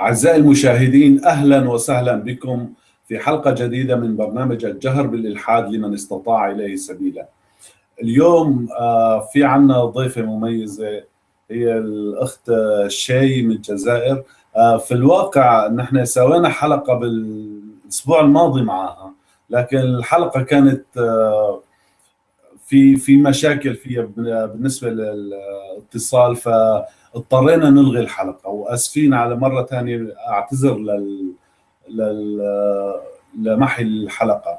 أعزائي المشاهدين أهلا وسهلا بكم في حلقة جديدة من برنامج الجهر بالإلحاد لمن استطاع إليه سبيلا. اليوم آه، في عنا ضيفة مميزة هي الأخت شي من الجزائر. آه، في الواقع نحن سوينا حلقة بالأسبوع الماضي معها لكن الحلقة كانت آه، في في مشاكل فيها بالنسبة للاتصال ف اضطرينا نلغي الحلقة وأسفين على مرة ثانية أعتذر لل, لل... لمحي الحلقة.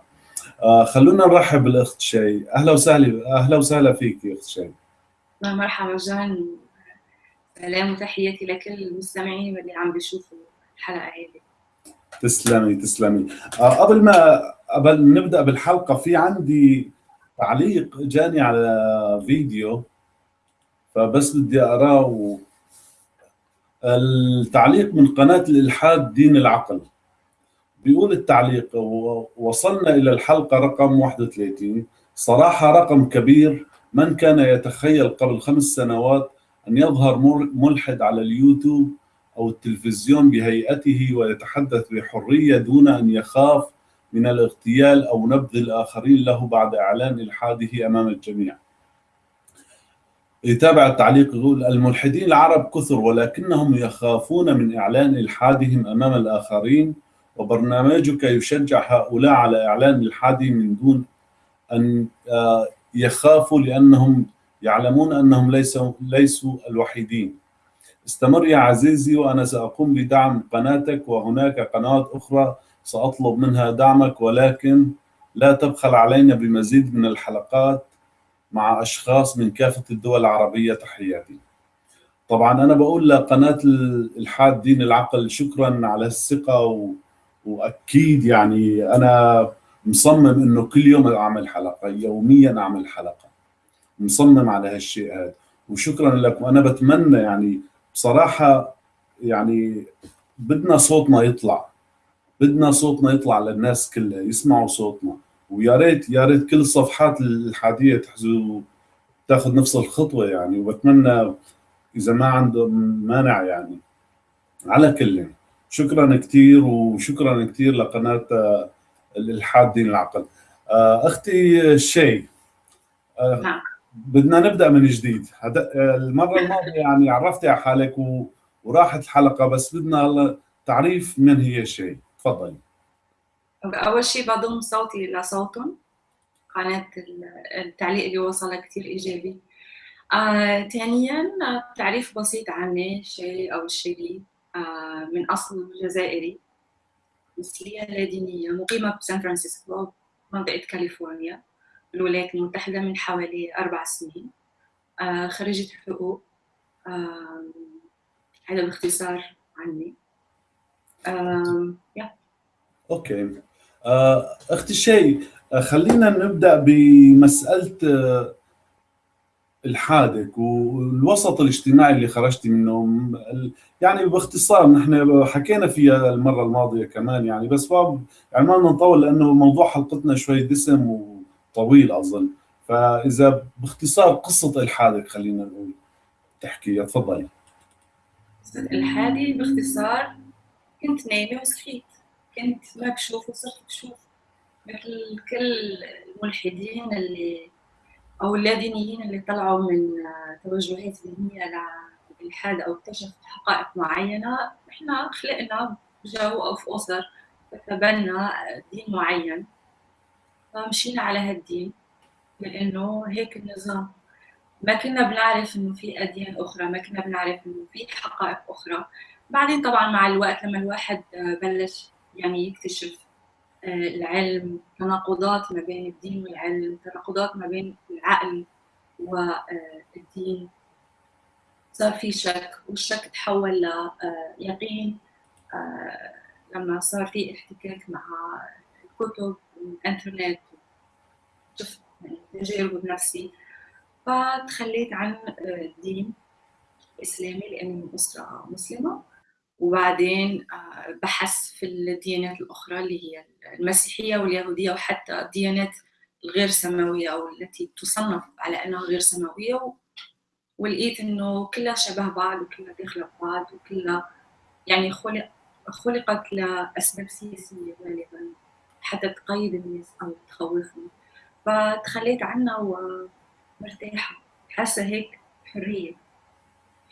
آه خلونا نرحب بالأخت شي أهلا وسهلا أهلا وسهلا فيك يا أخت شي مرحبا جان. سلام وتحياتي لكل المستمعين اللي عم بيشوفوا الحلقة هذه تسلمي تسلمي. آه قبل ما قبل نبدأ بالحلقة في عندي تعليق جاني على فيديو فبس بدي أقرأه. و... التعليق من قناة الإلحاد دين العقل. بيقول التعليق وصلنا إلى الحلقة رقم 31 صراحة رقم كبير. من كان يتخيل قبل خمس سنوات أن يظهر ملحد على اليوتيوب أو التلفزيون بهيئته ويتحدث بحرية دون أن يخاف من الاغتيال أو نبذ الآخرين له بعد إعلان الحاده أمام الجميع. يتابع التعليق يقول الملحدين العرب كثر ولكنهم يخافون من إعلان إلحادهم أمام الآخرين وبرنامجك يشجع هؤلاء على إعلان إلحادهم من دون أن آه، يخافوا لأنهم يعلمون أنهم ليسوا, ليسوا الوحيدين استمر يا عزيزي وأنا سأقوم بدعم قناتك وهناك قنوات أخرى سأطلب منها دعمك ولكن لا تبخل علينا بمزيد من الحلقات مع أشخاص من كافة الدول العربية تحياتي. طبعا أنا بقول لقناة الإلحاد دين العقل شكرا على الثقة و... وأكيد يعني أنا مصمم إنه كل يوم أعمل حلقة يوميا أعمل حلقة. مصمم على هالشيء هذا. وشكرا لك وأنا بتمنى يعني بصراحة يعني بدنا صوتنا يطلع. بدنا صوتنا يطلع للناس كلها يسمعوا صوتنا. ويا ريت يا ريت كل الصفحات الحادية تحزو تاخذ نفس الخطوة يعني. وبتمنى إذا ما عندهم مانع يعني. على كل. شكرا كثير وشكرا كثير لقناة الالحاد دين العقل. آه، أختي شي. آه، نعم. بدنا نبدأ من جديد. المرة الماضية يعني عرفتي على حالك وراحت الحلقة بس بدنا تعريف من هي شي. تفضلي. أول شيء بضم صوتي لصوتهم قناة التعليق اللي وصل كثير إيجابي. آه، ثانيا تعريف بسيط عني شيء أو الشيلي آه، من أصل جزائري. مصرية لا دينية مقيمة بسان فرانسيسكو منطقة كاليفورنيا. الولايات المتحدة من حوالي أربع سنين. آه، خريجة حقوق. هذا باختصار عني. أوكي. آه، أختي شيء آه، خلينا نبدأ بمسألة آه، الحادك والوسط الاجتماعي اللي خرجتي منه يعني باختصار نحن حكينا فيها المرة الماضية كمان يعني بس يعني ما بدنا نطول لأنه موضوع حلقتنا شوي دسم وطويل أظن. فإذا باختصار قصة الحادك خلينا نقول تحكي تفضلي. الحادي باختصار كنت نايمة وصحيت. كنت ما بشوف وصرت بشوف مثل كل الملحدين اللي أو اللادينيين اللي طلعوا من توجهات دينيه للالحاد أو اكتشفوا حقائق معينة إحنا خلقنا جو أو في أسر تتبنى دين معين. فمشينا على هالدين لأنه هيك النظام. ما كنا بنعرف إنه في أديان أخرى ما كنا بنعرف إنه في حقائق أخرى. بعدين طبعا مع الوقت لما الواحد بلش يعني يكتشف آه، العلم تناقضات ما بين الدين والعلم تناقضات ما بين العقل والدين صار في شك والشك تحول ليقين آه، لما صار في احتكاك مع الكتب والإنترنت شفت يعني تجارب بنفسي فتخليت عن آه، الدين الإسلامي لأني من أسرة مسلمة. وبعدين آه، بحث في الديانات الأخرى اللي هي المسيحية واليهودية وحتى الديانات الغير سماوية أو التي تصنف على أنها غير سماوية ولقيت إنه كلها شبه بعض وكلها داخلة بعض وكلها يعني خلق خلقت لأسباب سياسية غالبا حتى تقيد الناس أو تخوفهم. فتخليت عنها ومرتاحة. حاسة هيك حرية.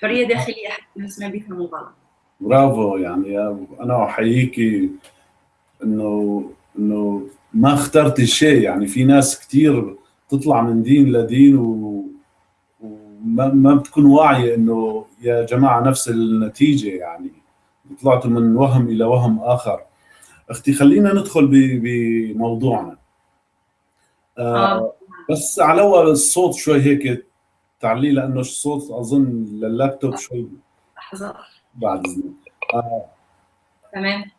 حرية داخلية حتى الناس ما بيفهموا غلط. برافو يعني أنا احييكي إنه إنه ما اخترتي شيء يعني في ناس كثير تطلع من دين لدين و وما ما بتكون واعية إنه يا جماعة نفس النتيجة يعني طلعتوا من وهم إلى وهم آخر. أختي خلينا ندخل بموضوعنا. آه, آه. بس على الصوت شوي هيك تعليق لأنه الصوت أظن لللابتوب شوي. لحظة. بعد. اذنك آه تمام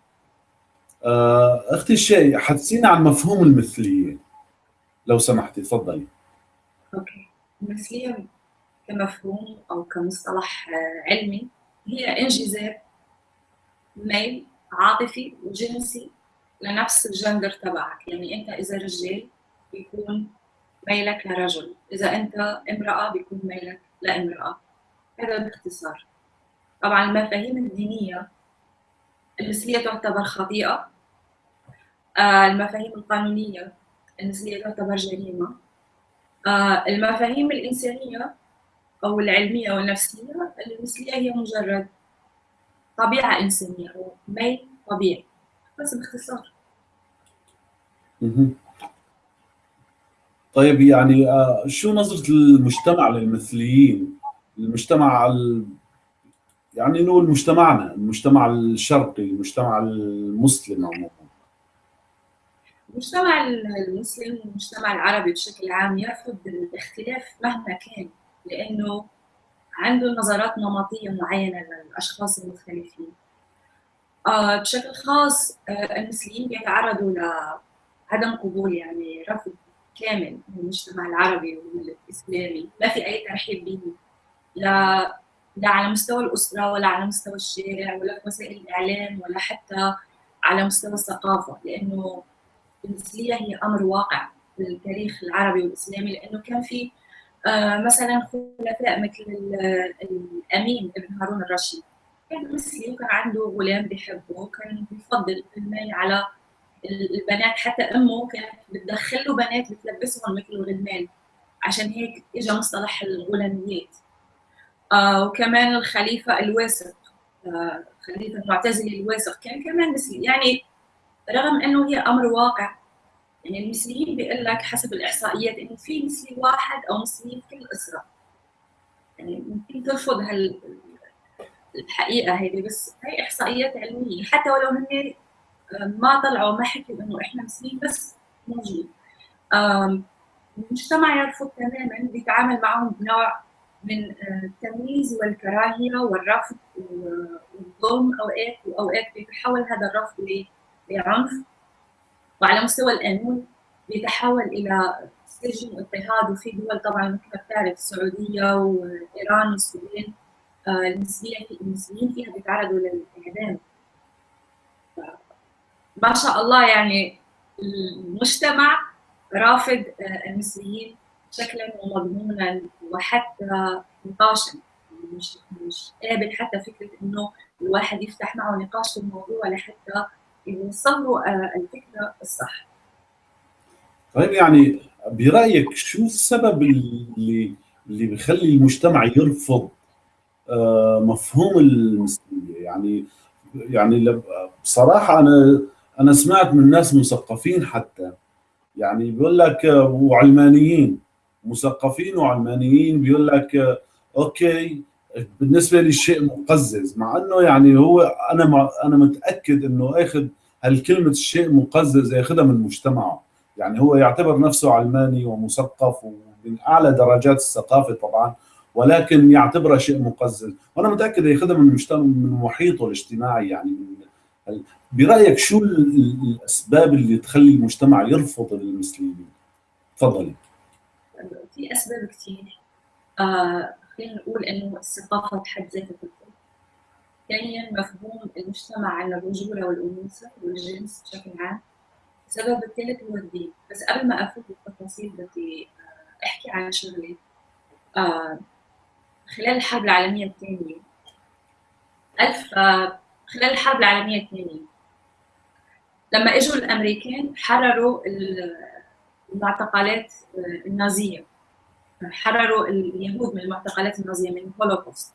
آه أختي الشيء حدثينا عن مفهوم المثليه لو سمحتي تفضلي. okay. المثلية كمفهوم أو كمصطلح آه، علمي هي انجذاب ميل عاطفي وجنسي لنفس الجندر تبعك. يعني أنت إذا رجال بيكون ميلك لرجل إذا أنت امرأة بيكون ميلك لامرأة. هذا باختصار. طبعا المفاهيم الدينية المثليه تعتبر خطيئة آه، المفاهيم القانونية المثليه تعتبر جريمة آه، المفاهيم الإنسانية أو العلمية والنفسية المثليه هي مجرد طبيعة إنسانية أو ميل طبيعي بس باختصار. طيب يعني آه، شو نظرة المجتمع للمثليين؟ المجتمع ال... يعني نقول مجتمعنا، المجتمع الشرقي، المجتمع المسلم عموما. المجتمع المسلم والمجتمع العربي بشكل عام يرفض الاختلاف مهما كان لأنه عنده نظرات نمطية معينة للأشخاص المختلفين. آه، بشكل خاص آه، المثليين بيتعرضوا لعدم قبول يعني رفض كامل من المجتمع العربي والإسلامي، ما في أي ترحيب به لا لا على مستوى الأسرة ولا على مستوى الشارع ولا وسائل الإعلام ولا حتى على مستوى الثقافة؟ لأنه المثليه هي أمر واقع في التاريخ العربي والإسلامي لأنه كان في آه، مثلا خلفاء مثل ال- الأمين ابن هارون الرشيد. كان مثلي وكان عنده غلام بيحبه وكان بيفضل المال على البنات حتى أمه كانت بتدخل له بنات بتلبسهم مثل الغلمان. عشان هيك اجى مصطلح الغلاميات. وكمان الخليفة الواثق آه خليفة المعتزلي الواثق. كان كمان مثلي يعني رغم إنه هي أمر واقع يعني المثليين بيقول لك حسب الإحصائيات إنه في مثلي واحد أو مثليين في كل أسرة. يعني ممكن ترفض هال الحقيقة هيدي بس هي إحصائيات علمية. حتى ولو هن ما طلعوا ما حكوا إنه إحنا مسلمين بس موجود. المجتمع يرفض تماما بيتعامل معهم بنوع من آه، التمييز والكراهية والرفض والظلم أوقات وأوقات بيتحول هذا الرفض لعنف. وعلى مستوى القانون بيتحول إلى سجن واضطهاد وفي دول طبعا مثل ما بتعرف السعودية وإيران والسودان آه، المسلمين المسلمين فيها بيتعرضوا للإعدام. ما شاء الله يعني المجتمع رافض آه، المثليين شكلا ومضمونا وحتى نقاشا. مش مش قابل حتى فكرة إنه الواحد يفتح معه نقاش في الموضوع لحتى يوصل له آه، الفكرة الصح. طيب يعني برأيك شو السبب اللي اللي بيخلي المجتمع يرفض آه، مفهوم المثلية يعني يعني بصراحة أنا أنا سمعت من ناس مثقفين حتى. يعني بيقول لك آه، وعلمانيين. مثقفين وعلمانيين بيقول لك أوكي بالنسبة لي الشيء مقزز. مع إنه يعني هو أنا أنا متأكد إنه أخذ هالكلمة الشيء مقزز ياخذها من مجتمعه. يعني هو يعتبر نفسه علماني ومثقف ومن أعلى درجات الثقافة طبعا ولكن يعتبرها شيء مقزز. وأنا متأكد يأخذها من المجتمع من محيطه الاجتماعي يعني برأيك شو ال- ال- الأسباب اللي تخلي المجتمع يرفض المثليين تفضلي. في أسباب كثير آه خلينا نقول إنه الثقافة بحد ذاتها تفرق. ثانيا مفهوم المجتمع عن الرجوله والانوثه والجنس بشكل عام. السبب الثالث هو الدين، بس قبل ما أفوت بالتفاصيل بدي آه، أحكي عن شغله. آه خلال الحرب العالمية الثانية 1000 خلال الحرب العالمية الثانية لما إجوا الأمريكان حرروا المعتقلات النازية حرروا اليهود من المعتقلات النازية من الهولوكوست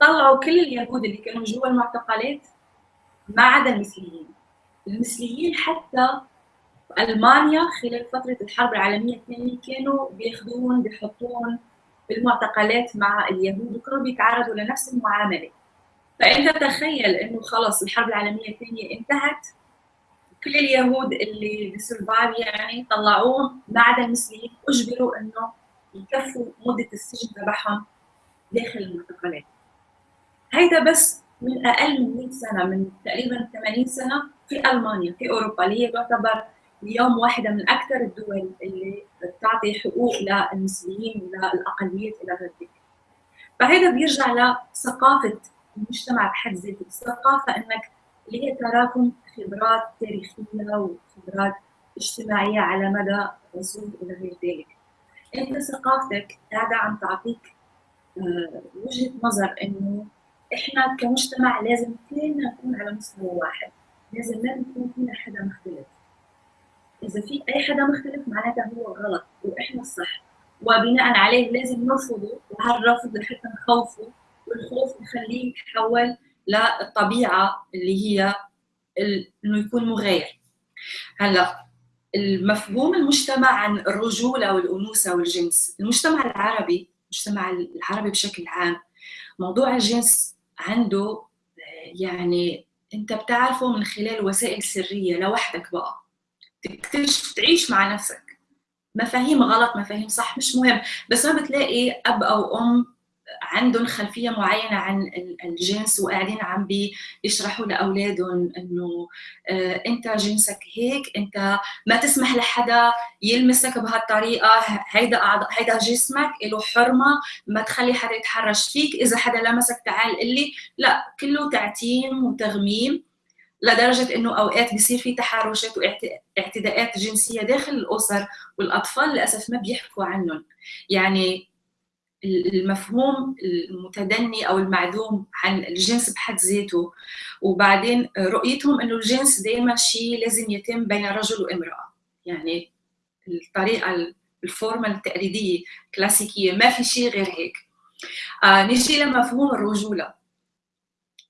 طلعوا كل اليهود اللي كانوا جوا المعتقلات ما عدا المثليين. المثليين حتى ألمانيا خلال فترة الحرب العالمية الثانية كانوا بياخذوهم بيحطوهم بالمعتقلات مع اليهود وكانوا بيتعرضوا لنفس المعاملة. فأنت تخيل إنه خلص الحرب العالمية الثانية انتهت كل اليهود اللي بسرفايف يعني طلعوهم ما عدا المسلمين أجبروا إنه يكفوا مدة السجن تبعهم داخل المعتقلات هيدا بس من أقل من 100 سنة من تقريبا 80 سنة في ألمانيا في أوروبا اللي هي تعتبر اليوم واحدة من أكثر الدول اللي بتعطي حقوق للمسلمين وللأقليات إلى غير ذلك. فهذا بيرجع لثقافة المجتمع بحد ذاته الثقافه إنك اللي هي تراكم خبرات تاريخية وخبرات اجتماعية على مدى عصور إلى غير ذلك. أنت ثقافتك قاعدة عم تعطيك آه، وجهة نظر إنه إحنا كمجتمع لازم كلنا نكون على مستوى واحد لازم ما نكون فينا حدا مختلف. إذا في أي حدا مختلف معناتها هو غلط وإحنا الصح. وبناء عليه لازم نرفضه وهالرفض لحتى نخوفه والخوف نخليه يتحول للطبيعه اللي هي إنه يكون مغاير هلا المفهوم المجتمع عن الرجوله والانوثه والجنس المجتمع العربي المجتمع العربي بشكل عام موضوع الجنس عنده يعني أنت بتعرفه من خلال وسائل سرية لوحدك بقى. تكتشف تعيش مع نفسك. مفاهيم غلط مفاهيم صح مش مهم. بس ما بتلاقي أب أو أم عندهم خلفية معينة عن الجنس وقاعدين عم بيشرحوا لأولادهم إنه آه، أنت جنسك هيك أنت ما تسمح لحدا يلمسك بهالطريقة هيدا هيدا جسمك له حرمة ما تخلي حدا يتحرش فيك إذا حدا لمسك تعال قل لي. لا كله تعتيم وتغميم لدرجة إنه أوقات بيصير في تحرشات واعتداءات جنسية داخل الأسر والأطفال للأسف ما بيحكوا عنهم. يعني المفهوم المتدني أو المعدوم عن الجنس بحد ذاته. وبعدين رؤيتهم إنه الجنس دائما شيء لازم يتم بين رجل وامرأة. يعني الطريقة الفورمال التقليدية كلاسيكيه ما في شيء غير هيك. آه نجي لمفهوم الرجولة.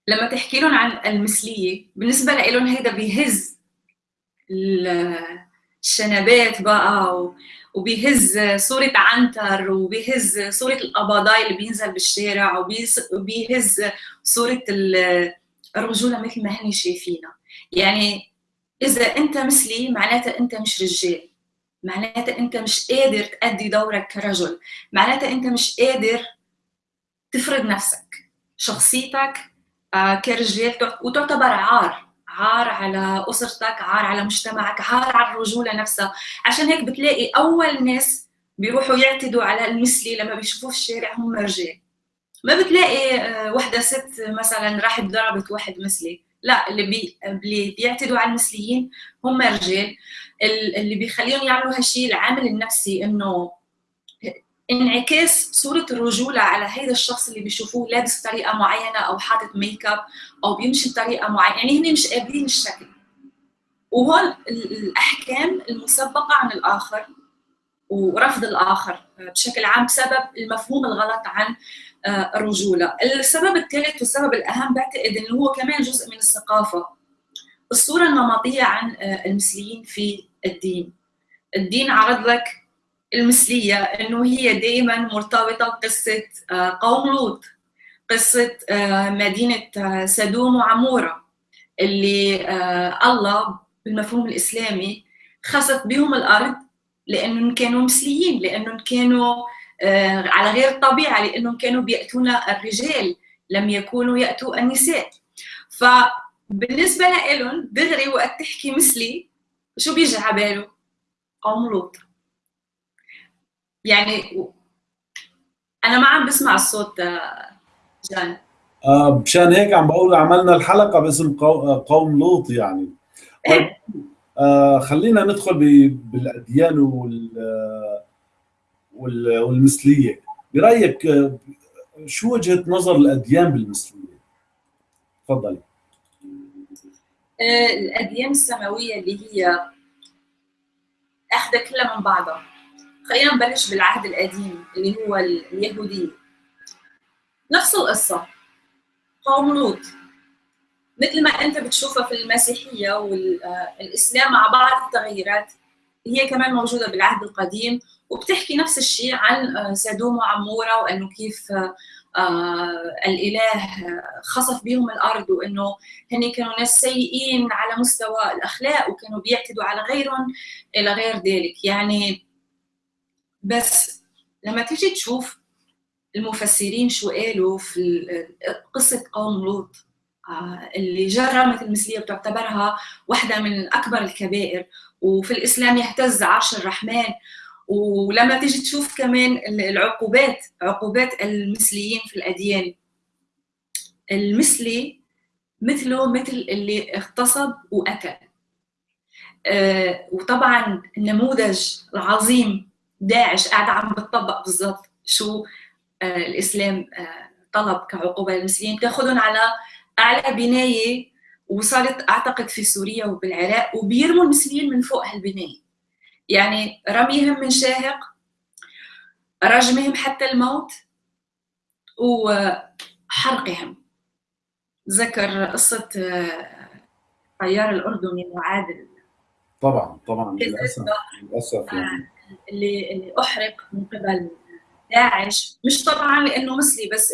لما تحكي لهم عن المثلية بالنسبة لهم هيدا بيهز الشنبات بقى وبيهز صورة عنتر وبيهز صورة القبضاي اللي بينزل بالشارع وبيهز صورة الرجولة مثل ما هن شايفينها. يعني إذا أنت مثلي معناتها أنت مش رجال. معناتها أنت مش قادر تأدي دورك كرجل. معناتها أنت مش قادر تفرض نفسك شخصيتك آه، كرجال وتعتبر عار. عار على أسرتك عار على مجتمعك عار على الرجولة نفسها. عشان هيك بتلاقي أول ناس بيروحوا يعتدوا على المثلي لما بيشوفوه في الشارع هم رجال ما بتلاقي آه، وحدة ست مثلا راحت ضربت واحد مثلي. لا اللي بي اللي بيعتدوا على المثليين هم رجال اللي بيخليهم يعملوا هالشيء العامل النفسي إنه انعكاس صورة الرجولة على هذا الشخص اللي بيشوفوه لابس بطريقة معينة أو حاطط ميك اب أو بيمشي بطريقة معينة. يعني هن مش قابلين الشكل. وهون الأحكام المسبقة عن الآخر ورفض الآخر بشكل عام بسبب المفهوم الغلط عن آه، الرجولة. السبب الثالث والسبب الأهم بعتقد أنه هو كمان جزء من الثقافة. الصورة النمطية عن آه، المثليين في الدين. الدين عرض لك المثلية إنه هي دائما مرتبطة بقصة آه، قوم لوط قصة آه، مدينة آه، سدوم وعمورة اللي الله بالمفهوم الإسلامي خسف بهم الأرض لأنهم كانوا مثليين لأنهم كانوا على غير الطبيعة لأنهم كانوا بيأتون الرجال لم يكونوا يأتوا النساء فبالنسبة لهم دغري وقت تحكي مثلي شو بيجي على باله؟ قوم لوط يعني أنا ما عم بسمع الصوت آه، جان. آه مشان هيك عم بقول عملنا الحلقة باسم آه، قوم لوط يعني. طيب آه خلينا ندخل بالأديان وال والمثلية. برأيك شو وجهة نظر الأديان بالمثلية؟ تفضلي. آه، الأديان السماوية اللي هي أخذة كلها من بعضها. خلينا نبلش بالعهد القديم اللي هو اليهوديه نفس القصة. قوم لوط. مثل ما أنت بتشوفها في المسيحية والاسلام مع بعض التغيرات هي كمان موجودة بالعهد القديم وبتحكي نفس الشيء عن سدوم وعمورة وإنه كيف آه الإله خصف بهم الأرض وإنه هن كانوا ناس سيئين على مستوى الأخلاق وكانوا بيعتدوا على غيرهم إلى غير ذلك. يعني بس لما تيجي تشوف المفسرين شو قالوا في قصة قوم لوط آه اللي جرمت المثلية بتعتبرها واحدة من اكبر الكبائر وفي الإسلام يهتز عرش الرحمن ولما تيجي تشوف كمان العقوبات عقوبات المثليين في الأديان. المثلي مثله مثل اللي اغتصب وقتل. آه وطبعا النموذج العظيم داعش قاعد عم بتطبق بالضبط شو آه الإسلام آه طلب كعقوبة للمثليين بتاخذهم على أعلى بناية وصارت أعتقد في سوريا وبالعراق وبيرموا المثليين من فوق هالبناية. يعني رميهم من شاهق رجمهم حتى الموت وحرقهم ذكر قصة الطيار الأردني معاذ طبعا طبعا للأسف للأسف يعني. اللي اللي أحرق من قبل داعش. مش طبعا لأنه مثلي بس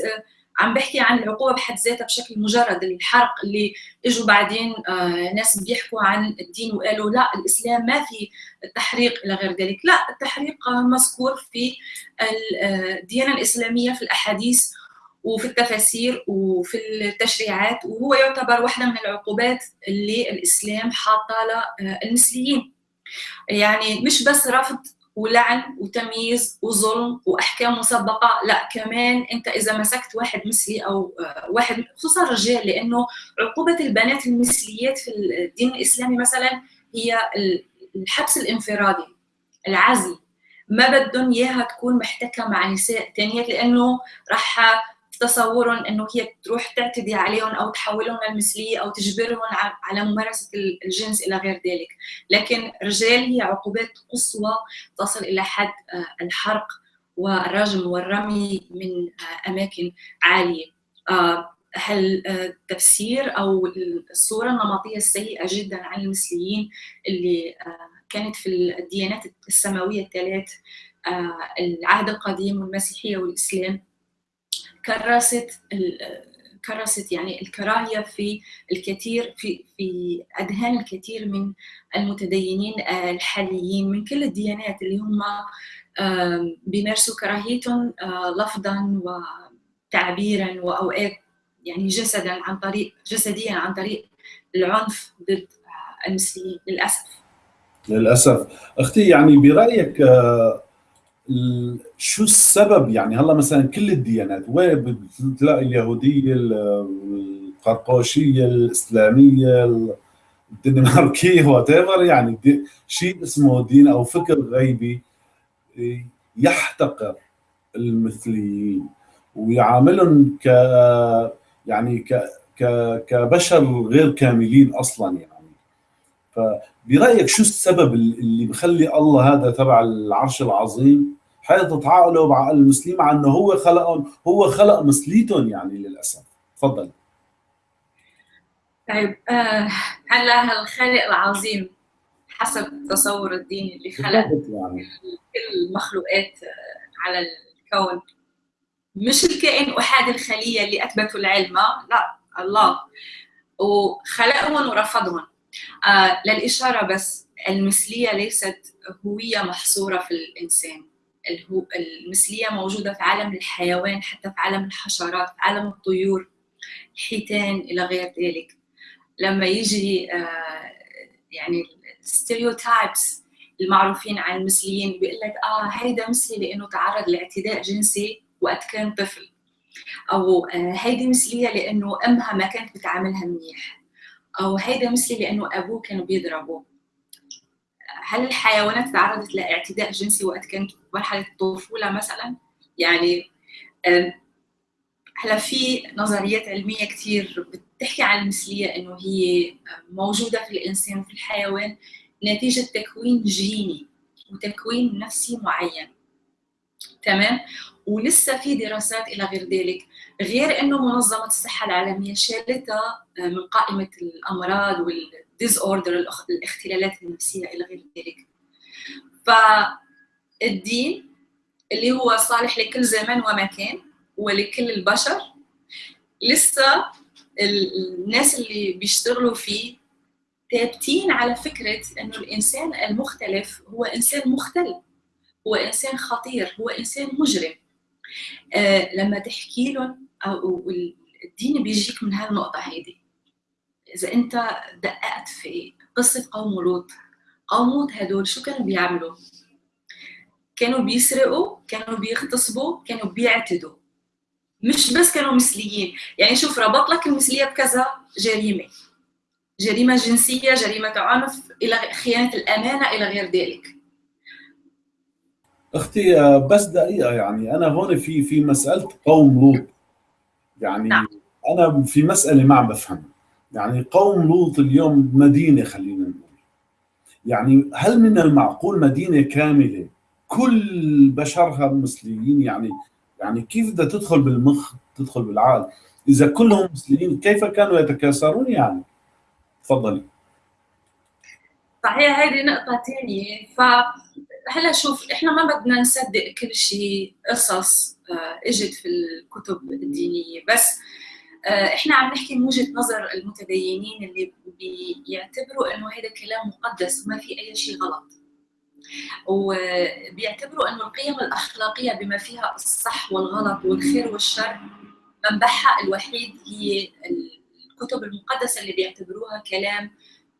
عم بحكي عن العقوبة بحد ذاتها بشكل مجرد. الحرق اللي إجوا بعدين آه ناس بيحكوا عن الدين وقالوا لا الإسلام ما في التحريق إلى غير ذلك، لا التحريق مذكور في الديانة الإسلامية في الأحاديث وفي التفاسير وفي التشريعات وهو يعتبر واحدة من العقوبات اللي الإسلام حاطه للمثليين. يعني مش بس رفض ولعن وتمييز وظلم وأحكام مسبقة. لا كمان أنت إذا مسكت واحد مثلي أو واحد خصوصا الرجال لأنه عقوبة البنات المثليات في الدين الإسلامي مثلا هي الحبس الانفرادي العزل ما بدهم إياها تكون محتكه مع نساء ثانيات لأنه راح تصورهم إنه هي تروح تعتدي عليهم أو تحولهم للمثلية أو تجبرهم على ممارسة الجنس إلى غير ذلك، لكن رجال هي عقوبات قصوى تصل إلى حد الحرق والرجم والرمي من أماكن عالية. هل التفسير أو الصورة النمطية السيئة جدا عن المثليين اللي كانت في الديانات السماوية الثلاث العهد القديم والمسيحية والإسلام كرست كرست يعني الكراهية في الكثير في في اذهان الكثير من المتدينين الحاليين من كل الديانات اللي هم بيمارسوا كراهيتهم لفظا وتعبيرا وأوقات يعني جسدا عن طريق جسديا عن طريق العنف ضد المسلمين للأسف. للأسف. أختي يعني برأيك شو السبب؟ يعني هلا مثلا كل الديانات وين بتلاقي اليهودية القرقوشية الإسلامية الدنماركية وات يعني شيء اسمه دين أو فكر غيبي يحتقر المثليين ويعاملهم ك يعني ك كبشر غير كاملين أصلا يعني. فبرأيك شو السبب اللي بخلي الله هذا تبع العرش العظيم؟ حيث تتعاملوا مع المسلمين مع إنه هو خلقهم هو خلق مثليتهم يعني للأسف. تفضل. طيب آه هلا الخالق العظيم حسب التصور الديني اللي خلق يعني. كل المخلوقات على الكون؟ مش الكائن احاد الخلية اللي أثبتوا العلم لا الله. وخلقهم ورفضهم. آه للإشارة بس المثلية ليست هوية محصورة في الإنسان. المثلية موجودة في عالم الحيوان حتى في عالم الحشرات في عالم الطيور الحيتان إلى غير ذلك. لما يجي آه يعني الستيريوتايبس المعروفين عن المثليين بيقول لك آه هيدا مثلي لأنه تعرض لاعتداء جنسي وقت كان طفل. أو آه هيدي مثلية لأنه أمها ما كانت بتعاملها منيح. أو هيدا مثلي لأنه أبوه كانوا بيضربوه هل الحيوانات تعرضت لاعتداء جنسي وقت كانت مرحله الطفولة مثلا يعني هلا في نظريات علمية كثير بتحكي عن المثلية إنه هي موجودة في الإنسان وفي الحيوان نتيجة تكوين جيني وتكوين نفسي معين. تمام؟ ولسه في دراسات إلى غير ذلك غير إنه منظمة الصحة العالمية شالتها من قائمة الأمراض والديز اوردر الاختلالات النفسية إلى غير ذلك. فالدين اللي هو صالح لكل زمان ومكان ولكل البشر. لسه الناس اللي بيشتغلوا فيه ثابتين على فكرة أنه الإنسان المختلف هو إنسان مختل هو إنسان خطير هو إنسان مجرم. آه لما تحكي لهم أو الدين بيجيك من هالنقطة هيدي. إذا أنت دققت في قصة قوم لوط قوم لوط هدول شو كانوا بيعملوا؟ كانوا بيسرقوا كانوا بيغتصبوا كانوا بيعتدوا. مش بس كانوا مثليين. يعني شوف ربط لك المثلية بكذا جريمة. جريمة جنسية جريمة عنف إلى خيانة الأمانة إلى غير ذلك. أختي بس دقيقة يعني. أنا هون في في مسألة قوم لوط. يعني نعم. أنا في مسألة ما عم بفهم يعني قوم لوط اليوم مدينة خلينا نقول. يعني هل من المعقول مدينة كاملة كل بشرها مسلمين يعني يعني كيف بدها تدخل بالمخ تدخل بالعقل؟ إذا كلهم مسلمين كيف كانوا يتكاثرون يعني؟ تفضلي. صحيح هذه نقطة ثانية فهلأ شوف إحنا ما بدنا نصدق كل شيء قصص إجت في الكتب الدينية. بس إحنا عم نحكي من وجهة نظر المتدينين اللي بيعتبروا إنه هذا كلام مقدس وما في أي شيء غلط. وبيعتبروا انه القيم الأخلاقية بما فيها الصح والغلط والخير والشر منبعها الوحيد هي الكتب المقدسة اللي بيعتبروها كلام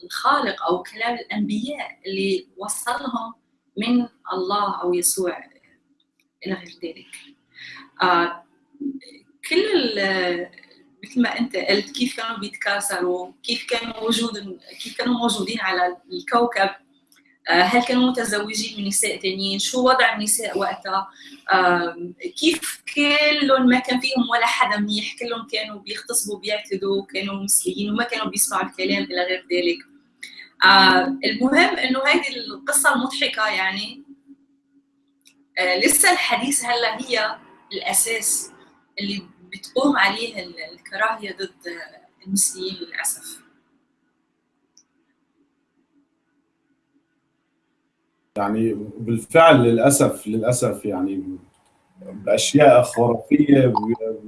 الخالق أو كلام الأنبياء اللي وصلهم من الله أو يسوع إلى غير ذلك. آه كل مثل ما أنت قلت كيف كانوا بيتكاثروا، كيف كانوا موجود كيف كانوا موجودين على الكوكب هل كانوا متزوجين من نساء تانيين؟ شو وضع النساء وقتها؟ كيف كلهم ما كان فيهم ولا حدا منيح؟ كلهم كانوا بيغتصبوا بيعتدوا كانوا مسلمين وما كانوا بيسمعوا الكلام إلى غير ذلك. المهم إنه هذه القصة المضحكة يعني لسه الحديث هلا هي الأساس اللي بتقوم عليه الكراهية ضد المسلمين للأسف. يعني بالفعل للأسف للأسف يعني بأشياء خرافية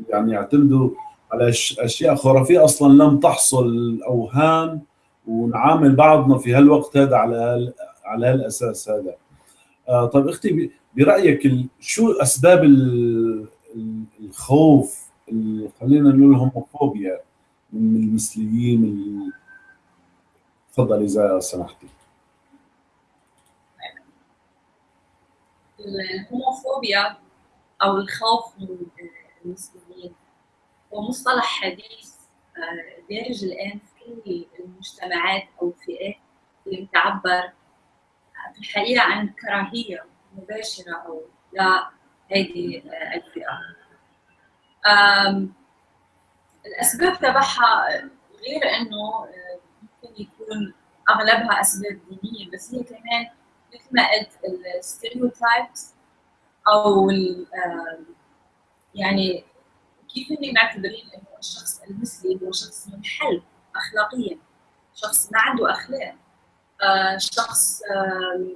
يعني يعتمدوا على أشياء خرافية أصلا لم تحصل اوهام ونعامل بعضنا في هالوقت هذا على على هالأساس هذا. آه طيب أختي برأيك شو أسباب الخوف خلينا نقول الهوموفوبيا من المثليين؟ تفضلي إذا سمحتي. الهوموفوبيا أو الخوف من المسلمين. هو مصطلح حديث دارج الآن في المجتمعات أو الفئات اللي بتعبر في الحقيقة عن كراهية مباشرة أو لا هذه الفئة. الأسباب تبعها غير إنه ممكن يكون أغلبها أسباب دينية بس هي كمان مثل ما قلت الستيريوتايبس أو يعني كيف هن معتبرين إنه الشخص المثلي هو شخص منحل اخلاقيا شخص ما عنده أخلاق آه شخص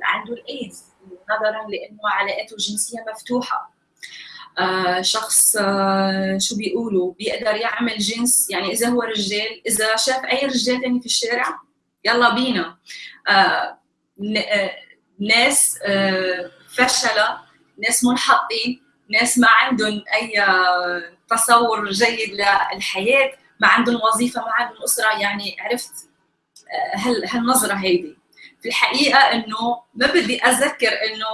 عنده الإيدز نظرا لأنه علاقاته الجنسية مفتوحة آه شخص آه شو بيقولوا بيقدر يعمل جنس يعني إذا هو رجال إذا شاف أي رجال تاني في الشارع يلا بينا ناس فشلة ناس منحطين ناس ما عندهم أي تصور جيد للحياة ما عندهم وظيفة ما عندهم أسرة. يعني عرفت هالنظرة هيدي. في الحقيقة إنه ما بدي أذكر إنه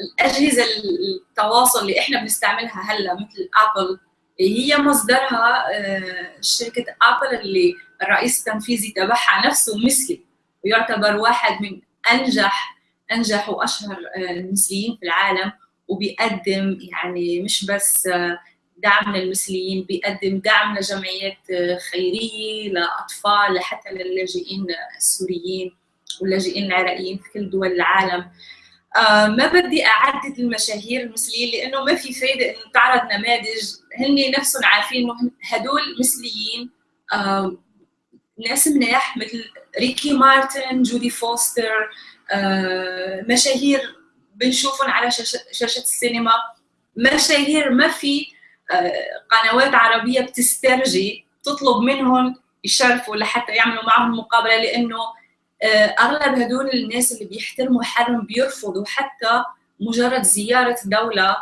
الأجهزة التواصل اللي إحنا بنستعملها هلأ مثل أبل هي مصدرها شركة أبل اللي الرئيس التنفيذي تبعها نفسه مثلي ويعتبر واحد من أنجح أنجح وأشهر المثليين في العالم وبيقدم يعني مش بس دعم للمثليين بيقدم دعم لجمعيات خيرية لأطفال لحتى للاجئين السوريين واللاجئين العراقيين في كل دول العالم. آه ما بدي أعدد المشاهير المثليين لأنه ما في فايدة إنه تعرض نماذج. هن نفسهم عارفين إنه هدول مثليين آه ناس مناح مثل ريكي مارتن جودي فوستر آه مشاهير بنشوفهم على شاشة السينما. مشاهير ما في آه قنوات عربية بتسترجي تطلب منهم يشرفوا لحتى يعملوا معهم مقابلة لأنه آه، أغلب هدول الناس اللي بيحترموا حالهم بيرفضوا حتى مجرد زيارة دولة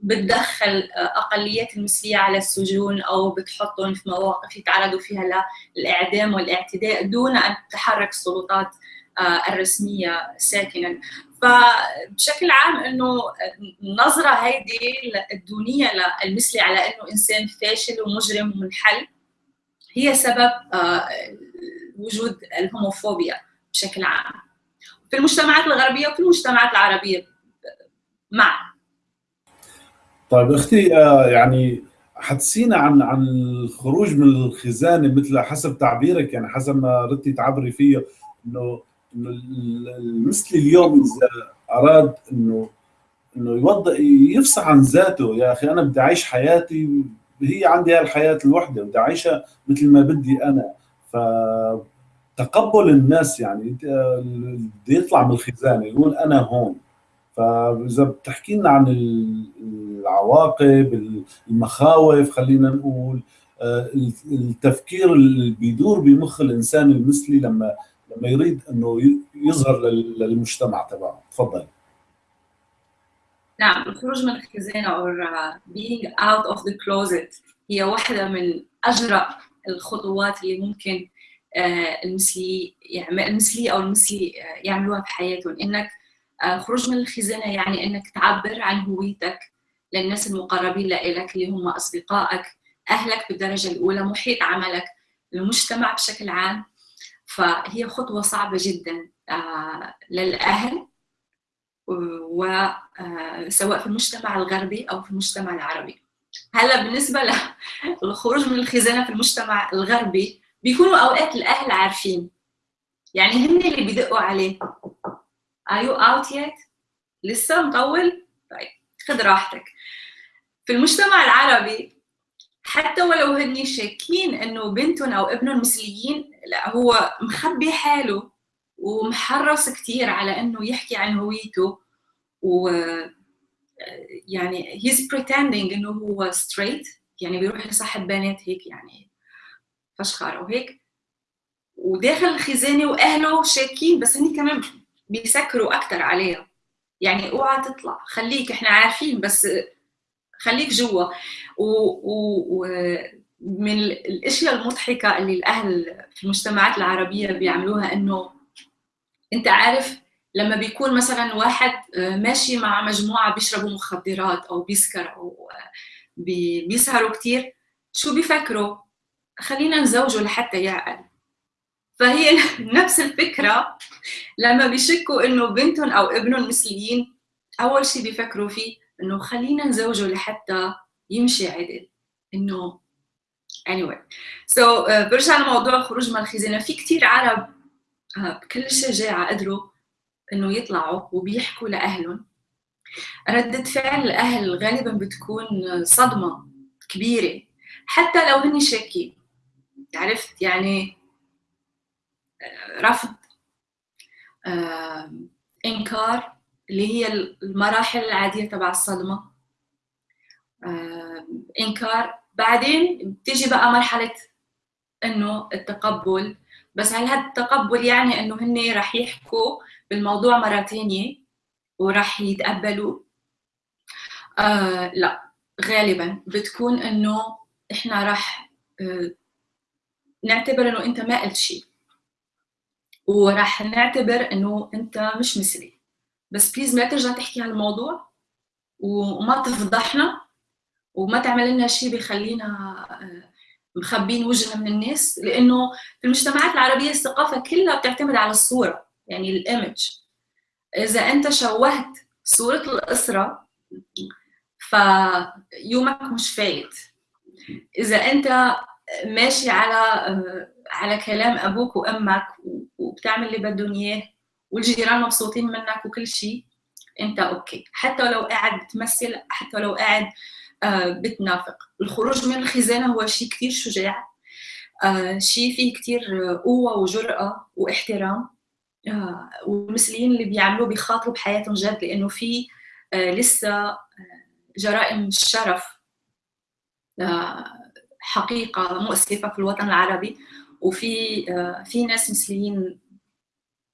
بتدخل أقليات المثليه على السجون أو بتحطهم في مواقف يتعرضوا فيها للإعدام والإعتداء دون أن تتحرك السلطات آه، الرسمية ساكنا. فبشكل عام إنه النظرة هيدي الدونية للمثلي على إنه إنسان فاشل ومجرم ومنحل هي سبب آه، وجود الهوموفوبيا بشكل عام. في المجتمعات الغربية وفي المجتمعات العربية معا. طيب أختي آه، يعني حدثينا عن عن الخروج من الخزانة مثل حسب تعبيرك يعني حسب ما ردتي تعبري فيه إنه المثلي اليوم إذا أراد انه إنه يوضح يفصح عن ذاته يا أخي أنا بدي أعيش حياتي هي عندي هالحياه الوحدة بدي أعيشها مثل ما بدي أنا. فتقبل الناس يعني بده يطلع من الخزانة يقول أنا هون. فإذا بتحكي لنا عن العواقب المخاوف خلينا نقول آه، التفكير اللي بيدور بمخ الإنسان المثلي لما لما يريد انه يظهر للمجتمع تبعه. تفضل. نعم الخروج من الخزانة أو being out of the closet هي واحدة من أجرأ الخطوات اللي ممكن آه، المثلي يعني المثلي أو المثلي آه، يعملوها في حياتهم. إنك الخروج آه، من الخزانة يعني إنك تعبر عن هويتك للناس المقربين لك اللي هم أصدقائك أهلك بالدرجة الأولى محيط عملك المجتمع بشكل عام. فهي خطوة صعبة جدا للأهل وسواء في المجتمع الغربي أو في المجتمع العربي. هلأ بالنسبة للخروج من الخزانة في المجتمع الغربي بيكونوا أوقات الأهل عارفين. يعني هن اللي بيدقوا عليه. Are you out yet? لسه مطول؟ طيب خذ راحتك. في المجتمع العربي حتى ولو هن شاكين إنه بنتهم أو ابنهم مثليين لا هو مخبي حاله ومحرص كثير على إنه يحكي عن هويته و يعني he's pretending إنه هو straight يعني بيروح يصاحب بنات هيك يعني فشخار وهيك. وداخل الخزانة وأهله شاكين بس هني كمان بيسكروا أكثر عليها يعني اوعى تطلع خليك إحنا عارفين بس خليك جوا. ومن الأشياء المضحكة اللي الأهل في المجتمعات العربية بيعملوها إنه أنت عارف لما بيكون مثلا واحد آه، ماشي مع مجموعة بيشربوا مخدرات أو بيسكر أو آه، بيسهروا كثير شو بيفكروا؟ خلينا نزوجه لحتى يعقل. فهي نفس الفكرة لما بيشكوا إنه بنتهم أو ابنهم مثليين أول شيء بيفكروا فيه إنه خلينا نزوجه لحتى يمشي عدل إنه anyway. So uh, برجع لموضوع الخروج من الخزانة. في كثير عرب uh, بكل شجاعه قدروا إنه يطلعوا وبيحكوا لأهلهم. ردة فعل الأهل غالبا بتكون صدمة كبيرة. حتى لو هن شاكين. عرفت يعني آه، رفض آه، إنكار اللي هي المراحل العادية تبع الصدمة. آه، إنكار. بعدين بتيجي بقى مرحلة إنه التقبل. بس هل هذا التقبل يعني إنه هن رح يحكوا بالموضوع مرة تانية وراح يتقبلوا؟ آه لا. غالبا بتكون إنه إحنا راح آه نعتبر إنه أنت ما قلت شيء. وراح نعتبر إنه أنت مش مثلي. بس بليز ما ترجع تحكي عن الموضوع وما تفضحنا. وما تعمل لنا شيء بيخلينا آه، مخبين وجهنا من الناس لأنه في المجتمعات العربية الثقافة كلها بتعتمد على الصورة يعني الإيمج. إذا أنت شوهت صورة الأسرة فيومك مش فايت. إذا أنت ماشي على على كلام أبوك وأمك وبتعمل اللي بدهم إياه والجيران مبسوطين منك وكل شيء أنت okay. حتى لو قاعد بتمثل حتى لو قاعد آه، بتنافق. الخروج من الخزانة هو شيء كثير شجاع. آه، شيء فيه كثير قوة وجرأة واحترام. آه، والمثليين اللي بيعملوه بيخاطروا بحياتهم جد لأنه في لسه جرائم الشرف حقيقة مؤسفة في الوطن العربي. وفي في ناس مثليين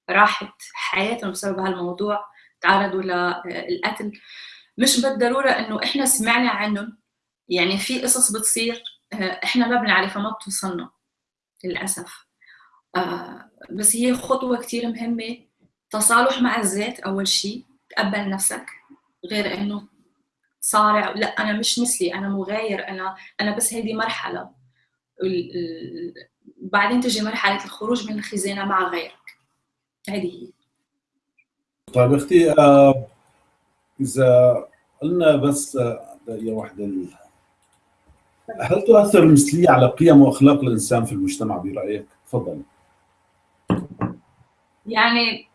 راحت حياتهم بسبب هالموضوع تعرضوا للقتل مش بالضرورة إنه إحنا سمعنا عنهم يعني في قصص بتصير آه، إحنا ما بنعرفها ما بتوصلنا للأسف. آه، بس هي خطوة كثير مهمة. تصالح مع الذات أول شيء تقبل نفسك غير إنه صارع لا أنا مش مثلي أنا مغاير أنا أنا بس هذه مرحلة. بعدين تجي مرحلة الخروج من الخزانة مع غيرك. هذه هي. طيب أختي آه، إذا قلنا بس دقيقه واحدة هل تؤثر المثلية على قيم وأخلاق الإنسان في المجتمع برأيك؟ تفضل يعني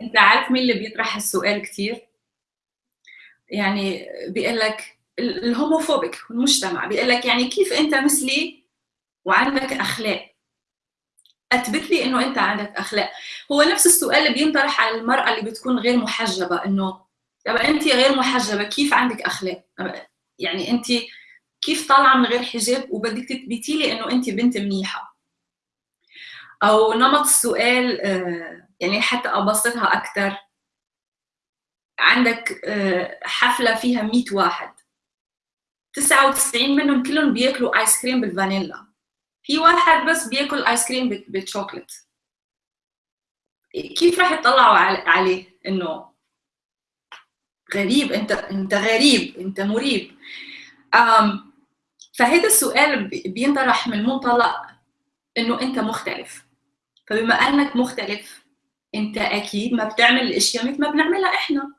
أنت عارف مين اللي بيطرح السؤال كثير؟ يعني بيقول لك الهوموفوبيك المجتمع بيقول لك يعني كيف أنت مثلي وعندك أخلاق أثبت لي إنه أنت عندك أخلاق هو نفس السؤال اللي بينطرح على المرأة اللي بتكون غير محجبة إنه طب أنت غير محجبة كيف عندك أخلاق؟ يعني أنت كيف طالعة من غير حجاب وبدك تثبتي لي إنه أنت بنت منيحة؟ أو نمط السؤال آه، يعني حتى أبسطها أكثر عندك آه، حفلة فيها 100 واحد. 99 منهم كلهم بياكلوا آيس كريم بالفانيلا. في واحد بس بياكل آيس كريم بالشوكلت. كيف راح يطلعوا عليه إنه غريب انت انت غريب انت مريب. فهذا السؤال بينطرح من منطلق إنه أنت مختلف. فبما أنك مختلف أنت أكيد ما بتعمل الأشياء مثل ما بنعملها إحنا.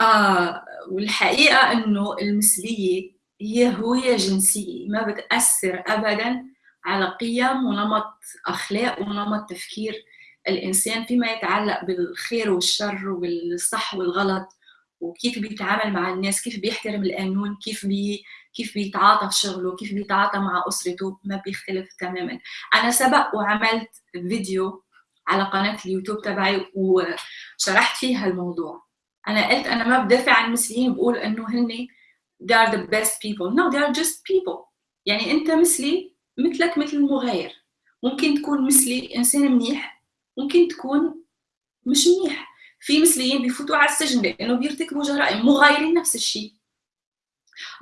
آه والحقيقة إنه المثلية هي هوية جنسية ما بتأثر ابدا على قيم ونمط أخلاق ونمط تفكير الإنسان فيما يتعلق بالخير والشر والصح والغلط. وكيف بيتعامل مع الناس كيف بيحترم القانون كيف بي كيف بيتعاطى في شغله كيف بيتعاطى مع أسرته ما بيختلف تماما. أنا سبق وعملت فيديو على قناة اليوتيوب تبعي وشرحت فيها الموضوع. أنا قلت أنا ما بدافع عن المثليين بقول إنه هن they are the best people. No they are just people. يعني أنت مثلي مثلك مثل المغاير. ممكن تكون مثلي إنسان منيح ممكن تكون مش منيح. في مثليين بيفوتوا على السجن لأنه بيرتكبوا جرائم مغايرين نفس الشيء.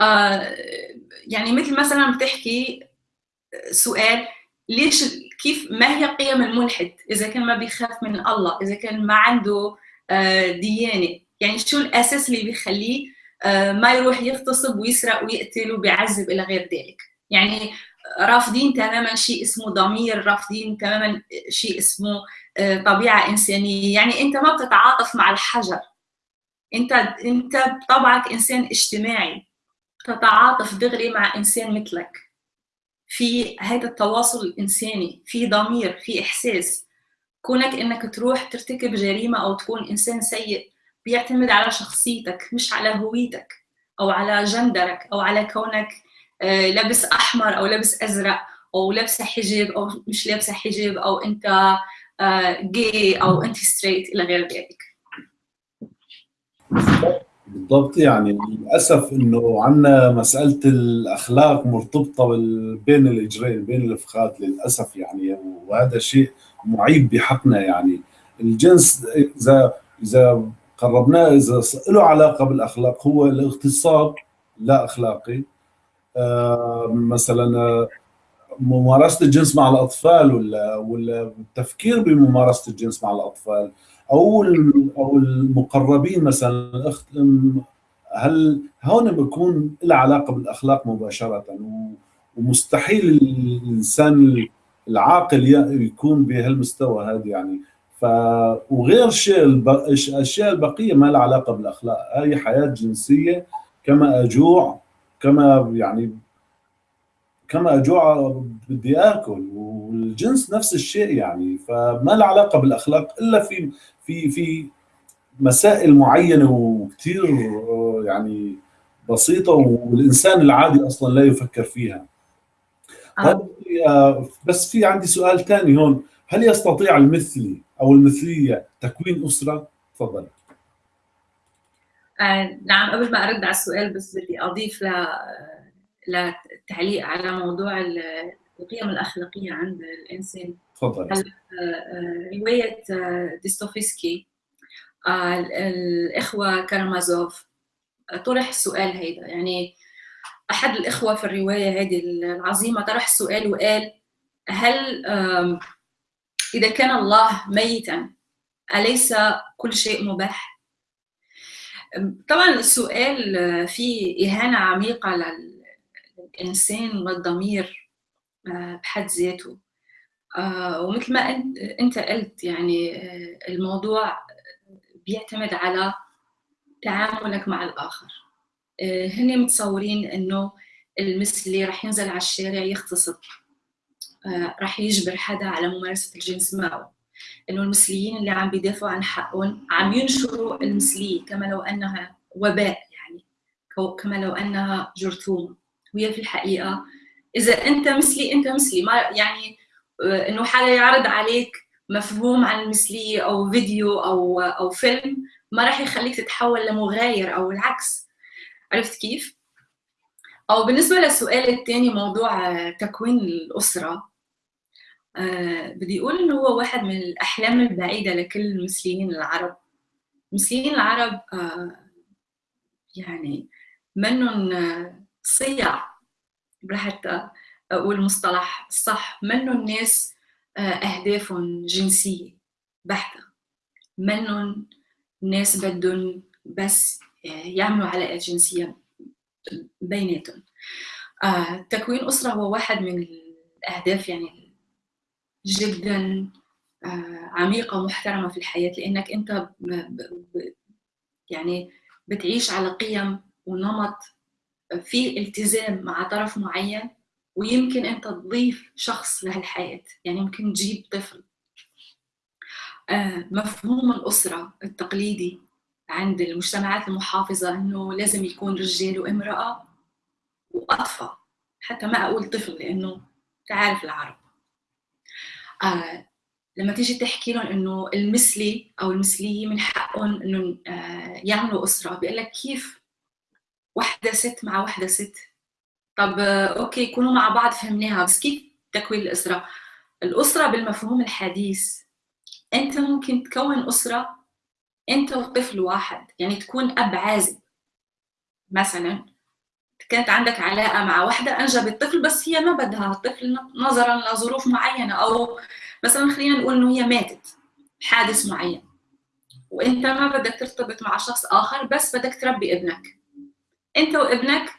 آه يعني مثل مثلا بتحكي سؤال ليش كيف ما هي قيم الملحد؟ إذا كان ما بيخاف من الله إذا كان ما عنده آه ديانة. يعني شو الأساس اللي بيخليه آه ما يروح يغتصب ويسرق ويقتل وبيعذب إلى غير ذلك؟ يعني رافضين تماما شيء اسمه ضمير رافضين تماما شيء اسمه آه، طبيعة إنسانية. يعني أنت ما بتتعاطف مع الحجر. أنت أنت بطبعك إنسان اجتماعي. تتعاطف دغري مع إنسان مثلك. في هذا التواصل الإنساني في ضمير في إحساس. كونك إنك تروح ترتكب جريمة أو تكون إنسان سيء بيعتمد على شخصيتك مش على هويتك أو على جندرك أو على كونك آه، لابس أحمر أو لابس أزرق أو لابسة حجاب أو مش لابسة حجاب أو أنت جاي آه، أو انت straight إلى غير ذلك. بالضبط يعني للأسف إنه عندنا مسألة الأخلاق مرتبطة بين الإجرين بين الفخات للأسف يعني وهذا شيء معيب بحقنا يعني. الجنس اذا إذا قربناه إذا له علاقة بالأخلاق هو الاغتصاب لا أخلاقي. آه، مثلا ممارسة الجنس مع الأطفال ولا ولا التفكير بممارسة الجنس مع الأطفال أو أو المقربين مثلا الاخت هل هون بيكون له علاقة بالأخلاق مباشرة؟ ومستحيل الإنسان العاقل يكون بهالمستوى هذا يعني. ف وغير شيء الأشياء البقية ما لها علاقة بالأخلاق. هاي حياة جنسية كما أجوع كما يعني كما اجوع بدي آكل والجنس نفس الشيء يعني. فما له علاقة بالأخلاق إلا في في في مسائل معينة وكثير يعني بسيطة والإنسان العادي أصلا لا يفكر فيها. آه. آه، بس في عندي سؤال ثاني هون. هل يستطيع المثلي أو المثلية تكوين أسرة؟ تفضل. آه نعم قبل ما أرد على السؤال بس بدي أضيف ل للتعليق على موضوع القيم الأخلاقية عند الإنسان. تفضل. آه، آه، روايه ديستوفسكي الإخوة كارمازوف طرح السؤال هيدا. يعني أحد الإخوة في الرواية هذه العظيمة طرح السؤال وقال هل إذا كان الله ميتا أليس كل شيء مباح؟ طبعا السؤال فيه إهانة عميقة للانسان والضمير آه، بحد ذاته. آه، ومثل ما أنت قلت يعني آه، الموضوع بيعتمد على تعاملك مع الآخر. آه، هن متصورين إنه المثلي رح ينزل على الشارع يغتصب رح يجبر حدا على ممارسة الجنس معه. إنه المثليين اللي عم بيدافعوا عن حقهم عم ينشروا المثلية كما لو أنها وباء يعني كما لو أنها جرثومة. وهي في الحقيقة. إذا أنت مثلي أنت مثلي. ما يعني آه، إنه حدا يعرض عليك مفهوم عن المثليه أو فيديو أو أو فيلم ما راح يخليك تتحول لمغاير أو العكس. عرفت كيف؟ أو بالنسبة للسؤال الثاني موضوع تكوين الأسرة. أه بدي أقول إنه هو واحد من الأحلام البعيدة لكل المسلمين العرب. المسلمين العرب يعني منهم صيع حتى أقول مصطلح صح. منهم ناس آه، أهدافهم جنسية؟ بحتة. منهم ناس بدهم بس يعملوا علاقات جنسية بيناتهم؟ آه، تكوين أسرة هو واحد من الأهداف يعني جدا آه، عميقة ومحترمة في الحياة لأنك أنت يعني بتعيش على قيم ونمط في التزام مع طرف معين ويمكن أنت تضيف شخص لهالحياة. يعني ممكن تجيب طفل. آه، مفهوم الأسرة التقليدي عند المجتمعات المحافظة إنه لازم يكون رجال وامرأة وأطفال. حتى ما أقول طفل لأنه تعرف العرب. آه لما تيجي تحكي لهم إنه المثلي أو المثلية من حقهم إنه آه يعملوا أسرة بيقول لك كيف وحدة ست مع وحدة ست. طب okay يكونوا مع بعض فهمناها. بس كيف تكوين الأسرة؟ الأسرة بالمفهوم الحديث. أنت ممكن تكون أسرة أنت وطفل واحد يعني تكون أب عازب. مثلا كانت عندك علاقة مع واحدة أنجبت طفل بس هي ما بدها الطفل نظرا لظروف معينة أو مثلا خلينا نقول إنه هي ماتت حادث معين. وأنت ما بدك ترتبط مع شخص آخر بس بدك تربي ابنك. انت وابنك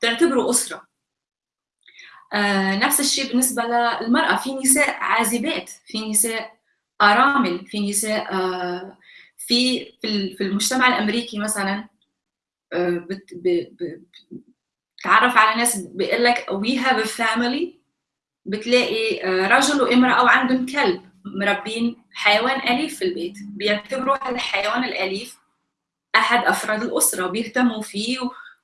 تعتبروا أسرة. آه نفس الشيء بالنسبة للمرأة. في نساء عازبات في نساء آرامل في نساء آه، في في المجتمع الأمريكي مثلا آه، بتعرف على ناس بيقول لك we have family بتلاقي آه، رجل وامرأة وعندهم كلب مربين حيوان أليف في البيت. بيعتبروا هالحيوان الأليف. أحد أفراد الأسرة بيهتموا فيه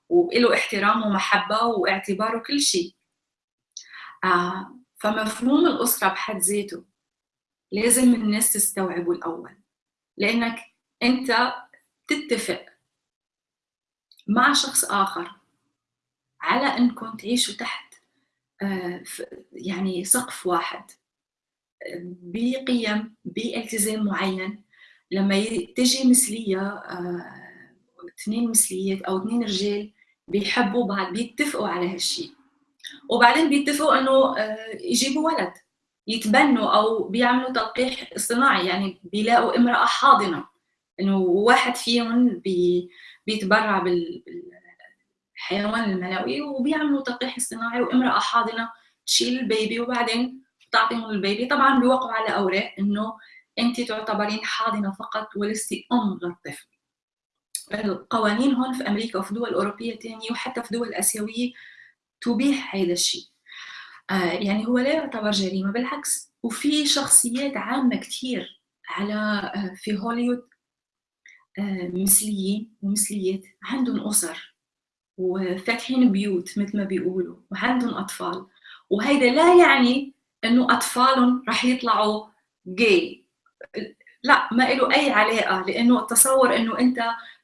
وله احترام ومحبة واعتبار وكل شيء. فمفهوم الأسرة بحد ذاته لازم الناس تستوعبه الأول. لأنك أنت تتفق مع شخص آخر على أنكم تعيشوا تحت آه، يعني سقف واحد بقيم بإلتزام معين. لما تجي مثلية آه، اثنين مثليات أو اثنين رجال بيحبوا بعض بيتفقوا على هالشيء وبعدين بيتفقوا إنه آه، يجيبوا ولد يتبنوا أو بيعملوا تلقيح اصطناعي يعني بيلاقوا امرأة حاضنة. إنه واحد فيهم بي بيتبرع بالحيوان المنوي وبيعملوا تلقيح اصطناعي وامرأة حاضنة تشيل البيبي وبعدين تعطيهم البيبي. طبعا بيوقعوا على أوراق إنه انت تعتبرين حاضنة فقط ولست أم للطفل. القوانين هون في أمريكا وفي دول أوروبية ثانية وحتى في دول آسيوية تبيح هذا الشيء. آه يعني هو لا يعتبر جريمة بالعكس. وفي شخصيات عامة كثير على آه في هوليوود آه مثليين ومثليات عندهم أسر وفاتحين بيوت مثل ما بيقولوا وعندهم أطفال. وهيدا لا يعني إنه أطفالهم رح يطلعوا جاي لا ما له أي علاقة لأنه التصور إنه أنت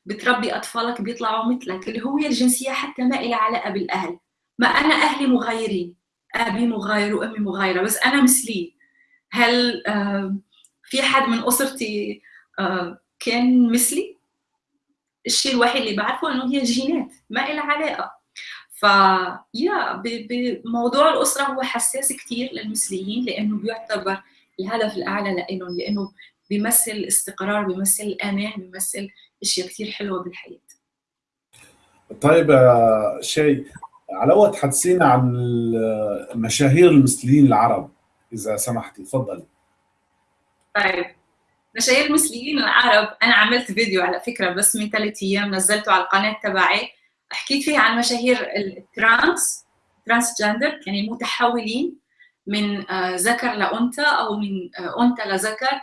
بتربي أطفالك بيطلعوا مثلك الهويه الجنسية حتى ما لها علاقة بالأهل. ما أنا أهلي مغايرين أبي مغاير وأمي مغايرة بس أنا مثلي. هل في حد من أسرتي كان مثلي؟ الشيء الوحيد اللي بعرفه إنه هي الجينات ما لها علاقة. ف يا بموضوع الأسرة هو حساس كثير للمثليين لأنه بيعتبر الهدف الأعلى لهم لإنه بيمثل الاستقرار بيمثل الامان بيمثل إشياء كثير حلوة بالحياة. طيب شيء على وقت حدثينا عن مشاهير المثليين العرب إذا سمحتي تفضلي. طيب مشاهير المثليين العرب أنا عملت فيديو على فكرة بس من ثلاث أيام نزلته على القناة تبعي. حكيت فيه عن مشاهير الترانس transgender يعني المتحولين من ذكر لأنثى أو من أنثى لذكر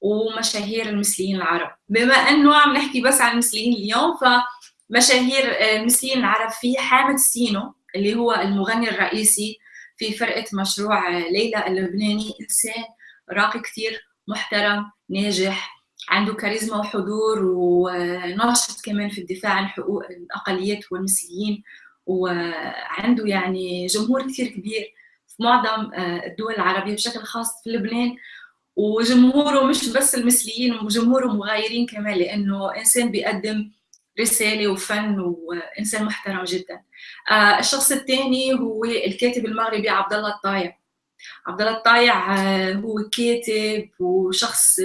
ومشاهير المثليين العرب. بما انه عم نحكي بس عن المثليين اليوم فمشاهير المثليين العرب في حامد سينو اللي هو المغني الرئيسي في فرقة مشروع ليلى اللبناني إنسان راقي كثير محترم ناجح عنده كاريزما وحضور وناشط كمان في الدفاع عن حقوق الأقليات والمثليين وعنده يعني جمهور كثير كبير معظم الدول العربية بشكل خاص في لبنان وجمهوره مش بس المثليين وجمهوره مغايرين كمان لأنه إنسان بيقدم رسالة وفن وإنسان محترم جدا. آه الشخص الثاني هو الكاتب المغربي عبد الله الطايع. عبد الله الطايع آه هو كاتب وشخص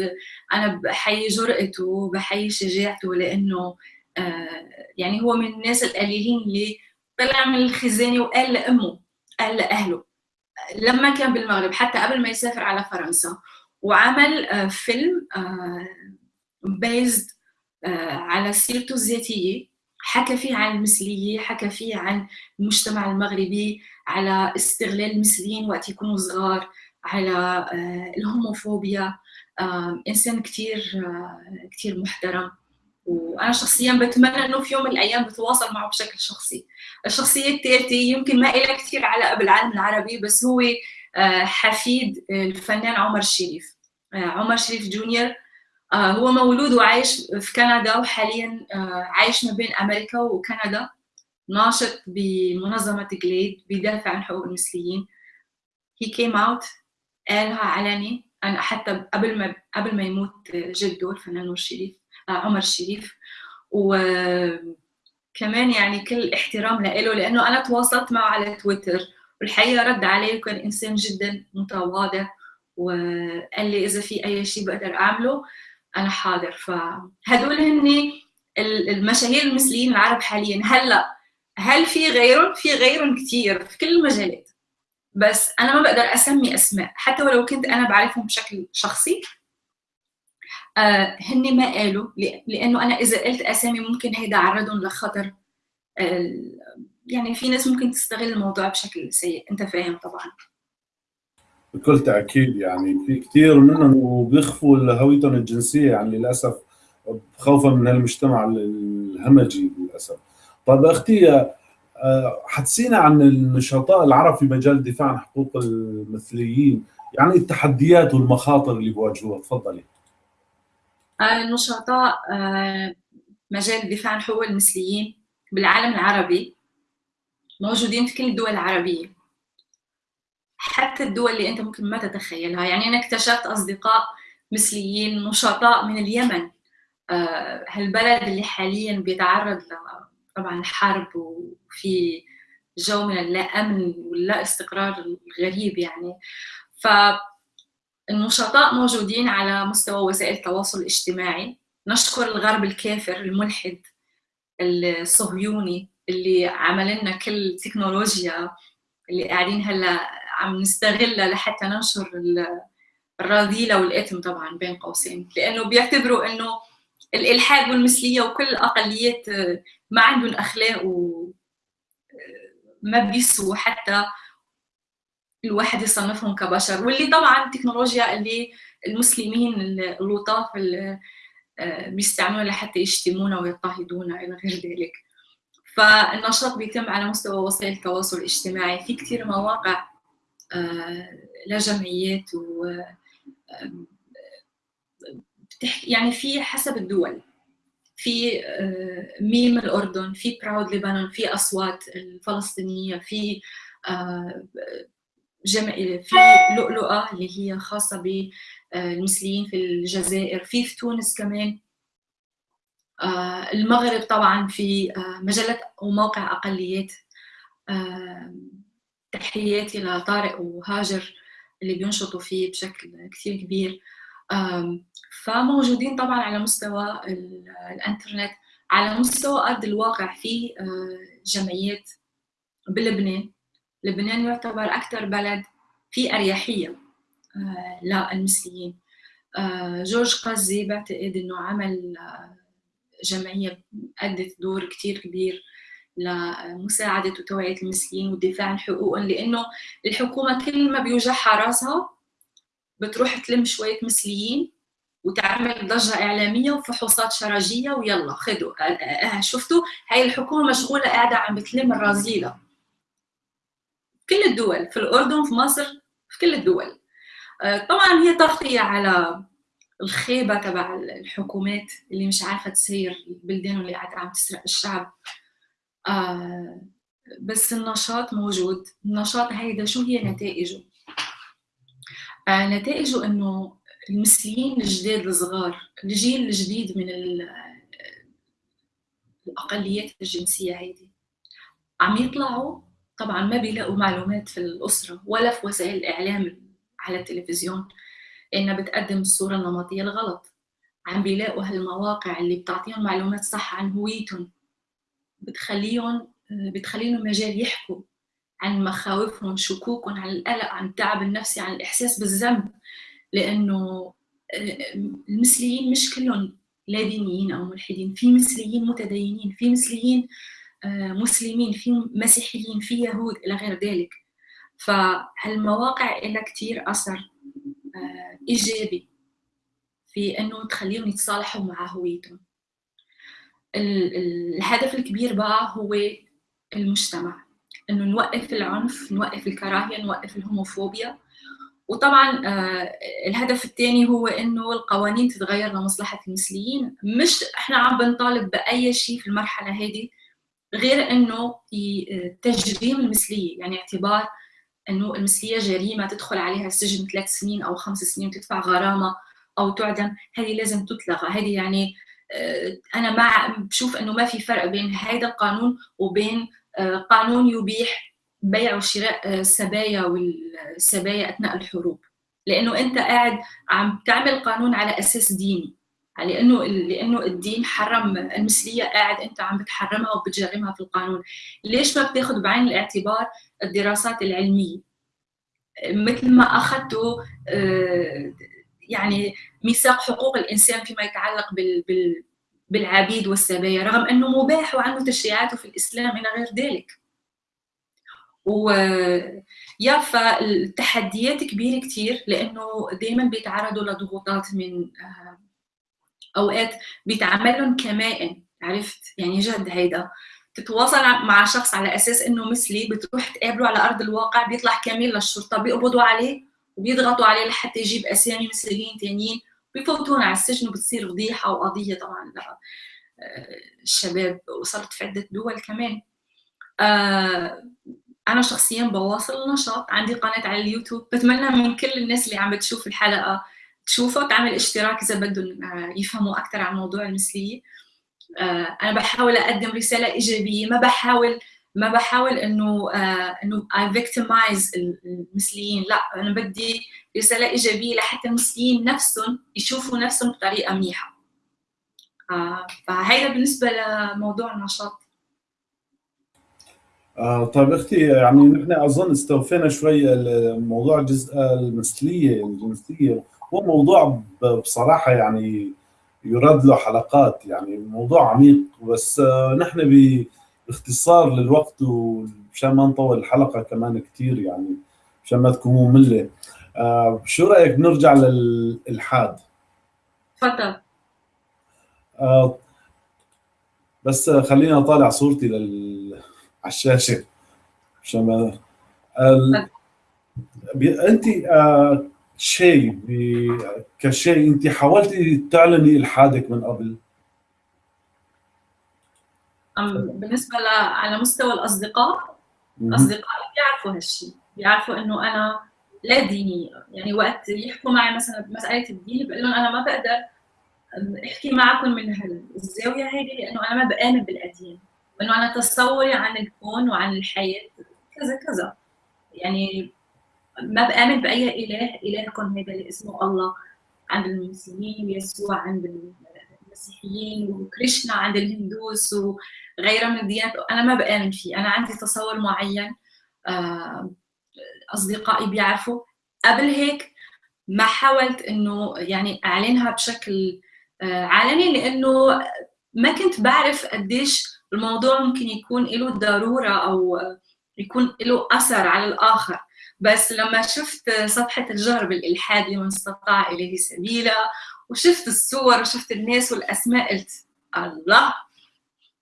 أنا بحيي جرأته وبحيي شجاعته لأنه آه يعني هو من الناس القليلين اللي طلع من الخزانة وقال لأمه قال لأهله لما كان بالمغرب حتى قبل ما يسافر على فرنسا وعمل فيلم بيزد على سيرته الذاتية. حكى فيه عن المثلية حكى فيه عن المجتمع المغربي على استغلال المثليين وقت يكونوا صغار على الهوموفوبيا. إنسان كتير كتير محترم. وأنا شخصيا بتمنى إنه في يوم من الأيام بتواصل معه بشكل شخصي. الشخصية الثالثة يمكن ما لها كثير علاقة بالعالم العربي بس هو حفيد الفنان عمر الشريف عمر شريف جونيور. هو مولود وعايش في كندا وحاليا عايش ما بين أمريكا وكندا. ناشط بمنظمة جليد بيدافع عن حقوق المثليين. He came out قالها علني. أنا حتى قبل ما قبل ما يموت جده الفنان الشريف عمر الشريف وكمان يعني كل احترام له لأنه أنا تواصلت معه على تويتر والحقيقة رد علي وكان انسان جدا متواضع وقال لي إذا في أي شيء بقدر أعمله أنا حاضر. فهدول هن المشاهير المثليين العرب حاليا. هلأ هل في غيرهم؟ في غيرهم كثير في كل المجالات. بس أنا ما بقدر أسمي أسماء حتى ولو كنت أنا بعرفهم بشكل شخصي آه هن ما قالوا لأنه أنا إذا قلت أسامي ممكن هيدا عرضهم لخطر. آه يعني في ناس ممكن تستغل الموضوع بشكل سيء. أنت فاهم طبعا. بكل تأكيد يعني في كثير منهم بيخفوا هويتهم الجنسية. يعني للأسف خوفا من المجتمع الهمجي للأسف. طيب أختي حدثينا عن النشطاء العرب في مجال الدفاع عن حقوق المثليين يعني التحديات والمخاطر اللي بواجهوها تفضلي. النشطاء مجال الدفاع عن حقوق المثليين بالعالم العربي موجودين في كل الدول العربية. حتى الدول اللي أنت ممكن ما تتخيلها. يعني أنا اكتشفت أصدقاء مثليين نشطاء من اليمن. هالبلد اللي حاليا بيتعرض طبعا الحرب وفي جو من اللا أمن واللا استقرار الغريب يعني. فالنشطاء موجودين على مستوى وسائل التواصل الاجتماعي. نشكر الغرب الكافر الملحد الصهيوني اللي عمل لنا كل التكنولوجيا اللي قاعدين هلا عم نستغلها لحتى ننشر الرذيلة والإثم طبعا بين قوسين. لأنه بيعتبروا إنه الإلحاد والمثلية وكل الأقليات ما عندهم أخلاق و ما بيسوا حتى الواحد يصنفهم كبشر واللي طبعا التكنولوجيا اللي المسلمين اللطاف بيستعملوها لحتى يشتمونا ويضطهدونا إلى غير ذلك. فالنشاط بيتم على مستوى وسائل التواصل الاجتماعي. في كثير مواقع لجمعيات و يعني في حسب الدول. في آه، ميم الأردن في براود لبنان في أصوات الفلسطينية في آه، جمع في لؤلؤة اللي هي خاصة بالمثليين في الجزائر في في تونس كمان. آه، المغرب طبعا في مجله وموقع أقليات تحياتي لطارق وهاجر اللي بينشطوا فيه بشكل كثير كبير. فموجودين طبعا على مستوى الإنترنت على مستوى أرض الواقع في آه، جمعيات بلبنان. لبنان يعتبر أكثر بلد في أريحية آه، للمثليين آه، جورج قزي بعتقد إنه عمل جمعية أدت دور كثير كبير لمساعدة وتوعية المثليين والدفاع عن حقوقهم لأنه الحكومة كل ما بيوجعها راسها بتروح تلم شوية مثليين وتعمل ضجة إعلامية وفحوصات شرجية ويلا آه، آه، شفتوا؟ هاي الحكومة مشغولة قاعدة عم بتلم الرذيلة. كل الدول في الأردن في مصر في كل الدول. آه، طبعا هي تغطية على الخيبة تبع الحكومات اللي مش عارفة تسير البلدان اللي قاعدة عم تسرق الشعب. بس النشاط موجود. النشاط هيدا شو هي نتائجه؟ آه، نتائجه إنه المثليين الجداد الصغار الجيل الجديد من الأقليات الجنسية هيدي عم يطلعوا طبعا ما بيلاقوا معلومات في الأسرة ولا في وسائل الإعلام على التلفزيون إنها بتقدم الصورة النمطية الغلط. عم بيلاقوا هالمواقع اللي بتعطيهم معلومات صح عن هويتهم. بتخليهم بتخليهم مجال يحكوا عن مخاوفهم شكوكهم عن القلق عن التعب النفسي عن الإحساس بالذنب. لأنه المثليين مش كلهم لا دينيين أو ملحدين. في مثليين متدينين في مثليين مسلمين في مسيحيين في يهود إلى غير ذلك. فهالمواقع لها كتير أثر آه، إيجابي في أنه تخليهم يتصالحوا مع هويتهم. الهدف الكبير بقى هو المجتمع إنه نوقف العنف نوقف الكراهية نوقف الهوموفوبيا. وطبعا آه، الهدف الثاني هو إنه القوانين تتغير لمصلحة المثليين مش إحنا عم بنطالب بأي شيء في المرحلة هذه غير إنه تجريم المثلية يعني اعتبار إنه المثلية جريمة تدخل عليها السجن ثلاث سنين أو خمس سنين وتدفع غرامة أو تعدم هذه لازم تتلغى هذه يعني آه، أنا مع بشوف إنه ما في فرق بين هذا القانون وبين آه، قانون يبيح بيع وشراء السبايا آه، والسبايا أثناء الحروب. لأنه أنت قاعد عم تعمل قانون على أساس ديني. لأنه لأنه الدين حرم المثلية قاعد أنت عم بتحرمها وبتجرمها في القانون. ليش ما بتاخذ بعين الاعتبار الدراسات العلمية؟ مثل ما اخذته آه، يعني ميثاق حقوق الإنسان فيما يتعلق بال, بال بالعبيد والسبايا رغم أنه مباح وعنده تشريعاته في الإسلام إلى غير ذلك. و يا فالتحديات كبيرة كتير لأنه دايما بيتعرضوا لضغوطات من آه، أوقات بيتعاملون كمائن عرفت؟ يعني جد هيدا. تتواصل مع شخص على أساس إنه مثلي بتروح تقابله على أرض الواقع بيطلع كمين للشرطة بيقبضوا عليه وبيضغطوا عليه لحتى يجيب أسامي مثليين ثانيين بفوتونا على السجن وبتصير فضيحة وقضية طبعا للشباب وصلت في عدة دول كمان. آه، أنا شخصيا بواصل النشاط عندي قناة على اليوتيوب بتمنى من كل الناس اللي عم بتشوف الحلقة تشوفها تعمل اشتراك إذا بدهم آه، يفهموا أكثر عن موضوع المثلية. آه، أنا بحاول أقدم رسالة إيجابية ما بحاول ما بحاول إنه آه إنه اي فيكتمايز المثليين لا أنا بدي رسالة إيجابية لحتى المثليين نفسهم يشوفوا نفسهم بطريقة منيحة. فهيدا بالنسبة لموضوع النشاط. آه طيب أختي يعني نحن أظن استوفينا شوي موضوع الجزء المثلية الجنسية. هو موضوع بصراحة يعني يراد له حلقات يعني الموضوع عميق. بس آه، نحن باختصار للوقت ومشان ما نطول الحلقة كمان كثير يعني مشان ما تكون مملة. آه، شو رأيك نرجع للإلحاد؟ تفضل. آه، بس خليني أطالع صورتي لل... على الشاشة عشان ما ال... أنت شيء كشيء. انت حاولتي تعلني إلحادك من قبل؟ بالنسبة ل... على مستوى الأصدقاء أصدقائي بيعرفوا هالشيء. بيعرفوا إنه أنا لا دينيه يعني وقت يحكوا معي مثلا بمساله الدين بقول لهم أنا ما بقدر أحكي معكم من هالزاوية هيدي لأنه أنا ما بآمن بالأديان. إنه أنا تصوري عن الكون وعن الحياة كذا كذا. يعني ما بآمن بأي إله الهكم هذا اللي اسمه الله. عند المسلمين ويسوع عند المسيحيين وكريشنا عند الهندوس وغيرها من الديانات أنا ما بآمن فيه. أنا عندي تصور معين آه، أصدقائي بيعرفوا. قبل هيك ما حاولت إنه يعني أعلنها بشكل آه، علني لأنه ما كنت بعرف قديش الموضوع ممكن يكون له ضرورة أو يكون له أثر على الآخر. بس لما شفت صفحة الجهر بالإلحاد لمن استطاع إليه سبيلا وشفت الصور وشفت الناس والأسماء قلت الله!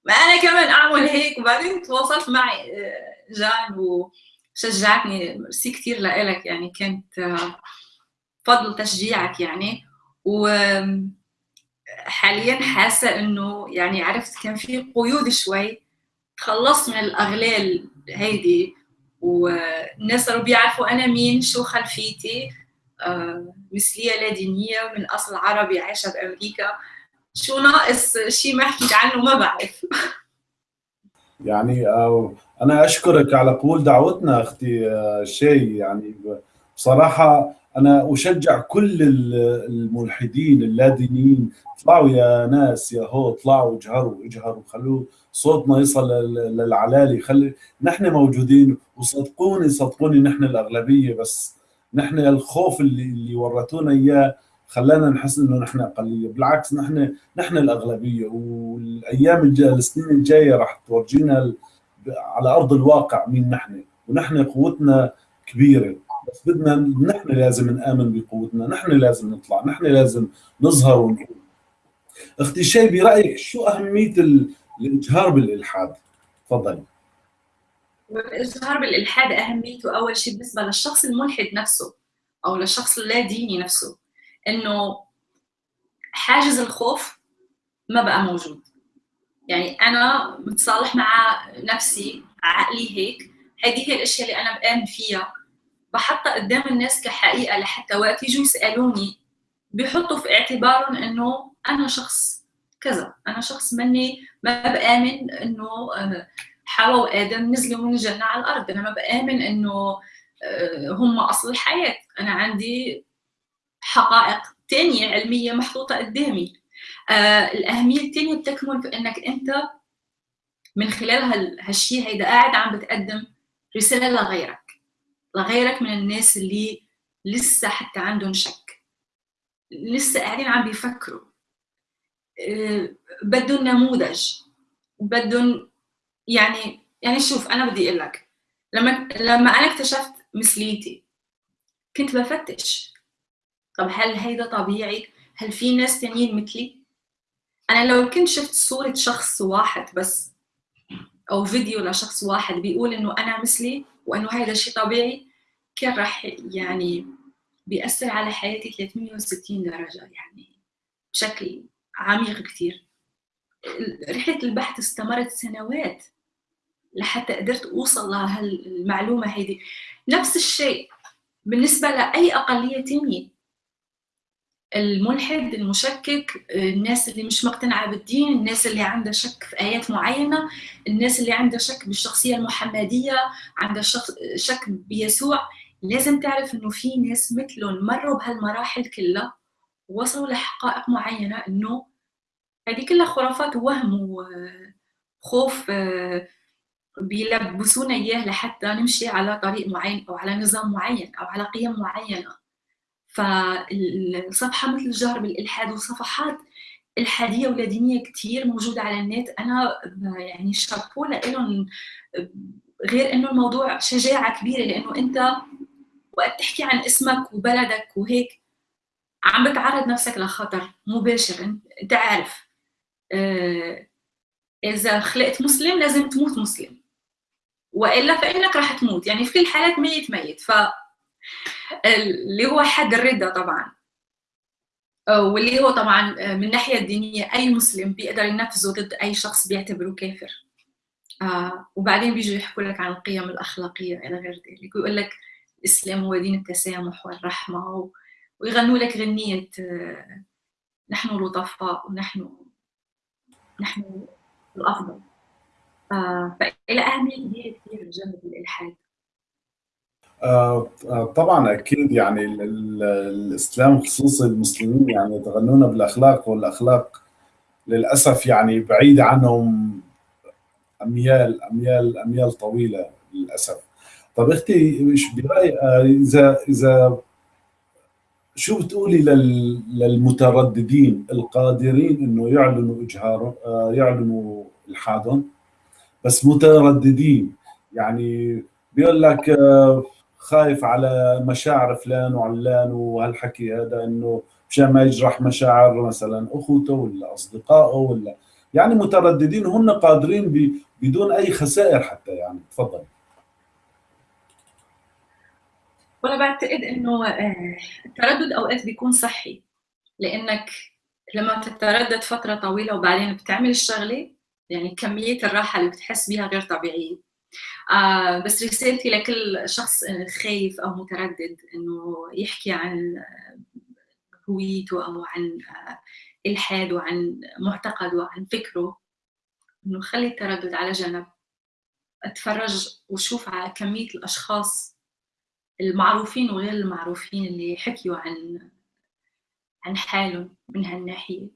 ما أنا كمان أعمل هيك؟ وبعدين تواصلت معي آه، جان وشجعتني. ميرسي كثير لك يعني كانت آه، فضل تشجيعك يعني. و حاليا حاسة إنه يعني عرفت كان في قيود شوي تخلصت من الأغلال هيدي. والناس صاروا بيعرفوا أنا مين شو خلفيتي. آه، مثلية لا دينية من أصل عربي عايشة بامريكا شو ناقص شيء ما حكيت عنه؟ ما بعرف. يعني آه، أنا أشكرك على قبول دعوتنا أختي آه، شيء يعني بصراحة أنا أشجع كل الملحدين اللادينيين اطلعوا يا ناس يا هو اطلعوا اجهروا اجهروا خلوا صوتنا يصل للعلالي. خلي نحن موجودين وصدقوني صدقوني نحن الأغلبية بس نحن الخوف اللي اللي ورثونا إياه خلانا نحس إنه نحن أقلية. بالعكس نحن نحن الأغلبية. والأيام الجايه السنين الجاية راح تورجينا على أرض الواقع مين نحن. ونحن قوتنا كبيرة. بس بدنا نحن لازم نآمن بقوتنا. نحن لازم نطلع. نحن لازم نظهر ونقول. أختي شي برايك شو أهمية الاجهار بالإلحاد. تفضلي الاجهار بالإلحاد أهميته أول شيء بالنسبة للشخص الملحد نفسه أو للشخص اللاديني نفسه إنه حاجز الخوف ما بقى موجود. يعني أنا متصالح مع نفسي عقلي هيك هذه هي الأشياء اللي أنا بآمن فيها. بحطها قدام الناس كحقيقة لحتى وقت يجوا يسألوني بيحطوا في اعتبارهم إنه أنا شخص كذا. أنا شخص مني ما بآمن إنه آه، حواء وادم نزلوا من الجنة على الأرض. أنا ما بآمن إنه آه، هم أصل الحياة. أنا عندي حقائق تانية علمية محطوطة قدامي. آه الأهمية الثانية بتكمن في إنك أنت من خلال هالشيء هيدا قاعد عم بتقدم رسالة لغيرك. لغيرك من الناس اللي لسه حتى عندهم شك. لسه قاعدين عم بيفكروا. بدهم نموذج. بدهم يعني يعني شوف أنا بدي أقول لك لما لما أنا اكتشفت مثليتي كنت بفتش. طب هل هيدا طبيعي؟ هل في ناس تانيين مثلي؟ أنا لو كنت شفت صورة شخص واحد بس أو فيديو لشخص واحد بيقول إنه أنا مثلي وإنه هذا الشيء طبيعي كان راح يعني بيأثر على حياتي 360 درجة يعني بشكل عميق كثير رحلة البحث استمرت سنوات لحتى قدرت أوصل لهالمعلومة هيدي. نفس الشيء بالنسبة لأي أقلية تانية. الملحد المشكك الناس اللي مش مقتنعة بالدين الناس اللي عندها شك في آيات معينة الناس اللي عندها شك بالشخصية المحمدية عندها شك بيسوع. لازم تعرف إنه في ناس مثلهم مروا بهالمراحل كلها. ووصلوا لحقائق معينة إنه هذه كلها خرافات ووهم وخوف بيلبسونا إياه لحتى نمشي على طريق معين أو على نظام معين أو على قيم معينة. فالصفحة مثل الجهر بالالحاد وصفحات إلحادية ولا دينيه كثير موجودة على النت. أنا يعني شابو لهم غير إنه الموضوع شجاعة كبيرة لإنه أنت وقت تحكي عن اسمك وبلدك وهيك عم بتعرض نفسك لخطر مباشر. انت عارف آه، إذا خلقت مسلم لازم تموت مسلم. وإلا فإنك راح تموت. يعني في كل الحالات ميت ميت. ف اللي هو حد الردة طبعا. واللي هو طبعا من الناحية الدينية أي مسلم بيقدر ينفذه ضد أي شخص بيعتبره كافر. آه وبعدين بيجوا يحكوا لك عن القيم الأخلاقية إلى غير ذلك. ويقول لك الإسلام هو دين التسامح والرحمة ويغنوا لك غنية نحن لطفاء ونحن نحن الأفضل. فإلى أهمية كبيرة كثير جانب الإلحاد. آه، آه، طبعا أكيد يعني الإسلام خصوصي المسلمين يعني يتغنون بالأخلاق والأخلاق للأسف يعني بعيده عنهم أميال أميال أميال طويلة للأسف. طب أختي برأيك؟ آه، إذا إذا شو بتقولي للمترددين القادرين إنه يعلنوا اجهارهم يعلنوا الحادهم بس مترددين يعني بيقول لك خايف على مشاعر فلان وعلان وهالحكي هذا إنه مشان ما يجرح مشاعر مثلا أخوته ولا أصدقائه ولا يعني مترددين هم قادرين بدون أي خسائر حتى يعني تفضل. وأنا بعتقد إنه آه، التردد أوقات بيكون صحي. لأنك لما تتردد فترة طويلة وبعدين بتعمل الشغلة يعني كمية الراحة اللي بتحس بيها غير طبيعية. آه بس رسالتي لكل شخص خايف أو متردد إنه يحكي عن هويته أو عن إلحاد وعن معتقده وعن فكره. إنه خلي التردد على جنب. أتفرج وشوف على كمية الأشخاص المعروفين وغير المعروفين اللي حكيوا عن عن حالهم من هالناحية.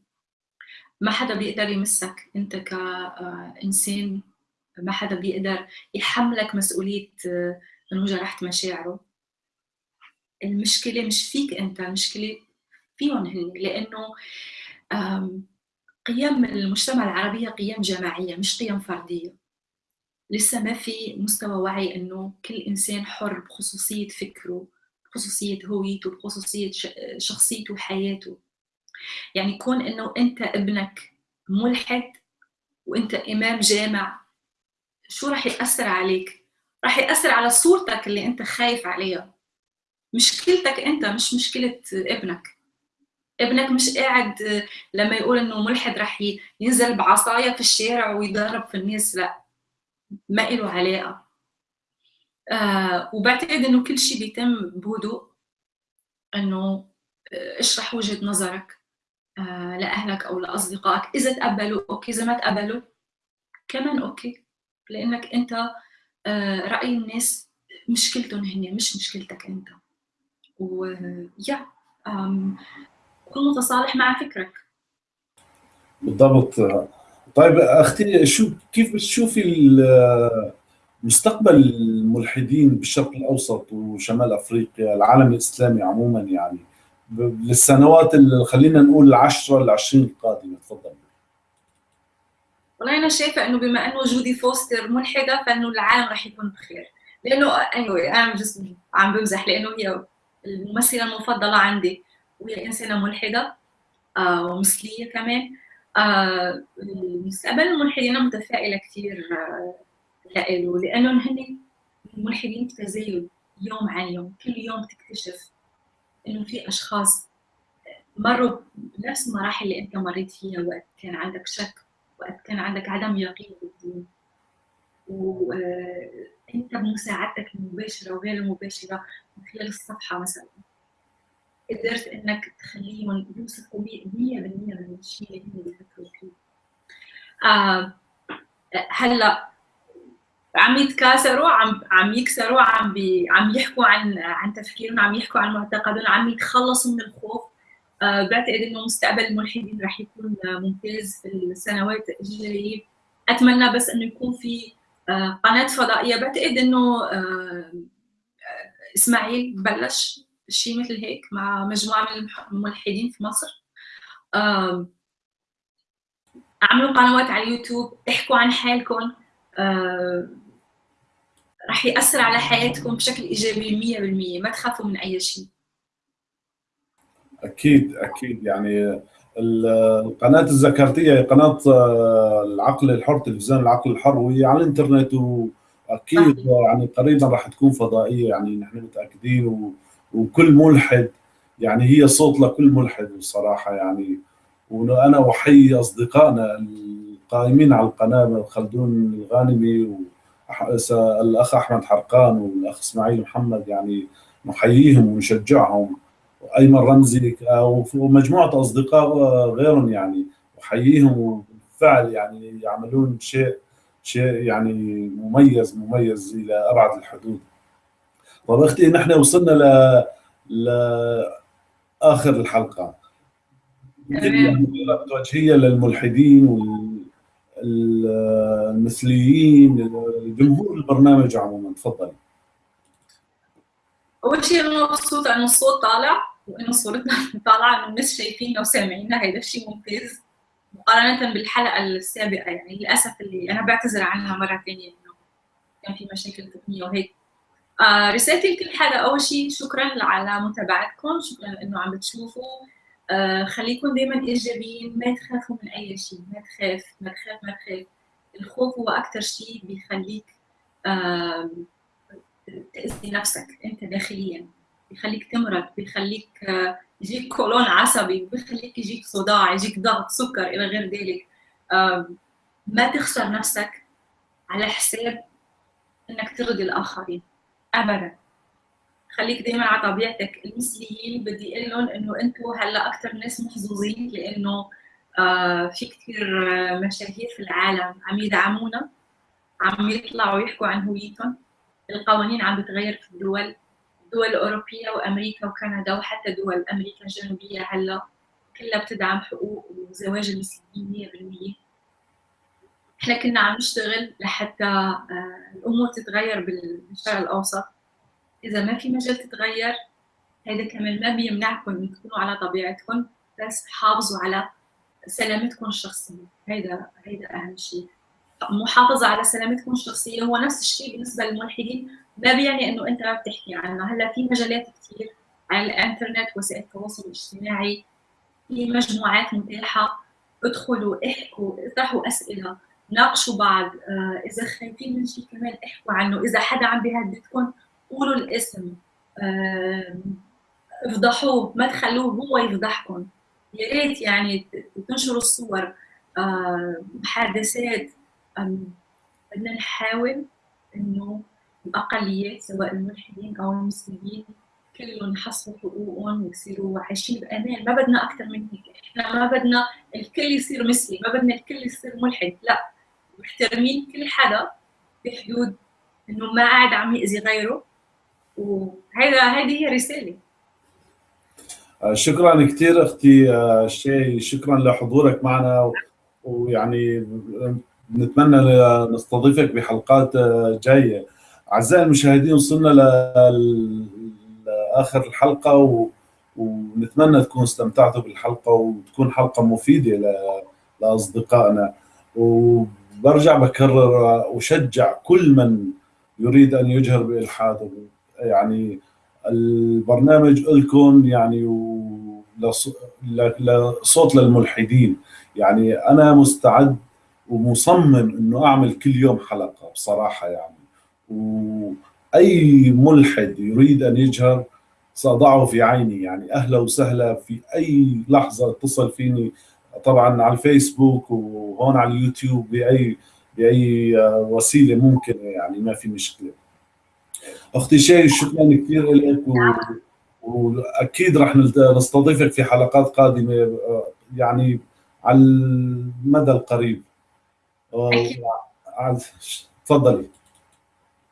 ما حدا بيقدر يمسك أنت كانسان ما حدا بيقدر يحملك مسؤولية آه، إنه جرحت مشاعره. المشكلة مش فيك أنت المشكلة فيهم هن. لأنه قيم المجتمع العربي قيم جماعية مش قيم فردية. لسه ما في مستوى وعي إنه كل إنسان حر بخصوصية فكره بخصوصية هويته بخصوصية شخصيته وحياته. يعني كون إنه أنت ابنك ملحد وأنت إمام جامع شو رح يأثر عليك؟ رح يأثر على صورتك اللي أنت خايف عليها. مشكلتك أنت مش مشكلة ابنك. ابنك مش قاعد لما يقول إنه ملحد رح ينزل بعصاية في الشارع ويضرب في الناس لأ. ما له علاقة. آه وبعتقد إنه كل شيء بيتم بهدوء. إنه آه، اشرح وجهة نظرك آه لأهلك أو لأصدقائك. إذا تقبلوا okay. إذا ما تقبلوا كمان okay. لأنك أنت آه، رأي الناس مشكلتهم هن مش مشكلتك أنت. ويا كن متصالح مع فكرك. بالضبط. طيب أختي شو كيف بتشوفي مستقبل الملحدين بالشرق الأوسط وشمال أفريقيا العالم الإسلامي عموما يعني؟ للسنوات اللي خلينا نقول العشرة ل 20 القادمة تفضل. والله أنا شايفة إنه بما إنه جودي فوستر ملحدة فإنه العالم راح يكون بخير. لأنه anyway أنا جست عم بمزح لأنه هي الممثلة المفضلة عندي وهي إنسانة ملحدة آه ومثلية كمان. آه مستقبل الملحدين متفائلة كثير آه لإله لإنهم هن ملحدين بتزايد يوم عن يوم كل يوم تكتشف إنه في أشخاص مروا بنفس المراحل اللي أنت مريت فيها وقت كان عندك شك وقت كان عندك عدم يقين بالدين. وانت بمساعدتك المباشره وغير المباشره من خلال الصفحة مثلا. قدرت إنك تخليهم يوثقوا 100% من الشيء اللي هم بيفكروا فيه. آه هلأ عم يتكاثروا عم عم يكسروا عم بي عم يحكوا عن عن تفكيرهم عم يحكوا عن معتقدهم عم يتخلصوا من الخوف. آه، بعتقد إنه مستقبل الملحدين رح يكون ممتاز في السنوات الجاية. أتمنى بس إنه يكون في آه، قناة فضائية. بعتقد إنه آه، إسماعيل بلش شيء مثل هيك مع مجموعة من الملحدين في مصر. اعملوا قنوات على اليوتيوب احكوا عن حالكم. راح يأثر على حياتكم بشكل إيجابي 100% ما تخافوا من أي شيء. أكيد أكيد. يعني القناة الذكرتية قناة آه، العقل الحر تلفزيون العقل الحر وهي على الإنترنت وأكيد يعني قريبا راح تكون فضائية يعني نحن متأكدين و... وكل ملحد يعني هي صوت لكل ملحد بصراحة يعني وأنا احيي أصدقائنا القائمين على القناة خلدون الغانمي والأخ أحمد حرقان والأخ إسماعيل محمد يعني نحييهم ونشجعهم وأيمن رمزي ومجموعه أصدقاء غيرهم يعني أحييهم وبالفعل يعني يعملون شيء شيء يعني مميز مميز إلى أبعد الحدود. طب أختي نحن وصلنا ل لاخر الحلقة. توجهية للملحدين والمثليين جمهور البرنامج عموما تفضلي. أول شيء أنا مبسوطة انه الصوت طالع وانه صورتنا طالعة انه الناس شايفيننا وسامعيننا هيدا الشيء ممتاز مقارنة بالحلقة السابقة يعني للأسف اللي أنا بعتذر عنها مرة ثانية إنه كان في مشاكل تقنية وهيك آه رسالتي لكل حدا أول شيء شكرا على متابعتكم. شكرا إنه عم بتشوفوا. آه خليكم دائما إيجابيين. ما تخافوا من أي شيء. ما تخاف. ما تخاف. ما تخاف. الخوف هو أكثر شيء بيخليك آه تأذي نفسك أنت داخليا. بيخليك تمرض. بيخليك آه، يجيك كولون عصبي. بيخليك يجيك صداع يجيك ضغط سكر إلى غير ذلك. ما تخسر نفسك على حساب إنك ترضي الآخرين. ابدا. خليك دائما على طبيعتك. المثليين بدي أقول لهم إنه أنتم هلأ أكثر ناس محظوظين لأنه آه في كثير آه، مشاهير في العالم عم يدعمونا عم يطلعوا يحكوا عن هويتهم. القوانين عم بتغير في الدول الدول الأوروبية وأمريكا وكندا وحتى دول أمريكا الجنوبية هلأ كلها بتدعم حقوق وزواج المسلمين 100% إحنا كنا عم نشتغل لحتى آه، الأمور تتغير بالشرق الأوسط. إذا ما في مجال تتغير هذا كمان ما بيمنعكم من تكونوا على طبيعتكم بس حافظوا على سلامتكم الشخصية. هيدا هيدا أهم شيء. محافظة على سلامتكم الشخصية هو نفس الشيء بالنسبة للملحدين. ما بيعني إنه أنت ما بتحكي عنها. هلأ في مجالات كثير على الإنترنت وسائل التواصل الاجتماعي في مجموعات متاحة. ادخلوا احكوا اطرحوا أسئلة. ناقشوا بعض. آه، إذا خايفين من شيء كمان احكوا عنه. إذا حدا عم بيهددكم قولوا الاسم. آه، افضحوه. ما تخلوه هو يفضحكم. يا ريت يعني تنشروا الصور. آه، محادثات. بدنا نحاول إنه الاقليات سواء الملحدين أو المسلمين كلهم يحصلوا حقوقهم ويصيروا عايشين بأمان. ما بدنا أكثر من هيك. إحنا ما بدنا الكل يصير مثلي. ما بدنا الكل يصير ملحد. لا. محترمين كل حدا بحدود إنه ما قاعد عم يأذي غيره. وهيدا هيدي هي رسالة. آه، شكرا كثير أختي آه، شيء شكرا لحضورك معنا. ويعني نتمنى نستضيفك بحلقات آه، جاية. أعزائي المشاهدين وصلنا لآخر الحلقة و... ونتمنى تكونوا استمتعتوا بالحلقة وتكون حلقة مفيدة ل... لأصدقائنا. وبرجع بكرر وشجع كل من يريد أن يجهر بالحاد يعني البرنامج لكم يعني لصوت للملحدين. يعني أنا مستعد ومصمم إنه أعمل كل يوم حلقة بصراحة يعني. وأي ملحد يريد أن يجهر سأضعه في عيني. يعني أهلا وسهلا في أي لحظة اتصل فيني طبعا على الفيسبوك وهون على اليوتيوب باي بأي وسيلة ممكنة يعني ما في مشكلة. أختي شيء شكرا كثير لك و... وأكيد رح نستضيفك في حلقات قادمة يعني على المدى القريب. تفضلي.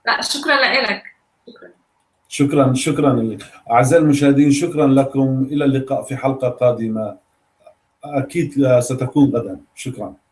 لا شكرا لك شكرا. شكرا شكرا أعزائي المشاهدين شكرا لكم. إلى اللقاء في حلقة قادمة. أكيد ستكون غدا. شكرا.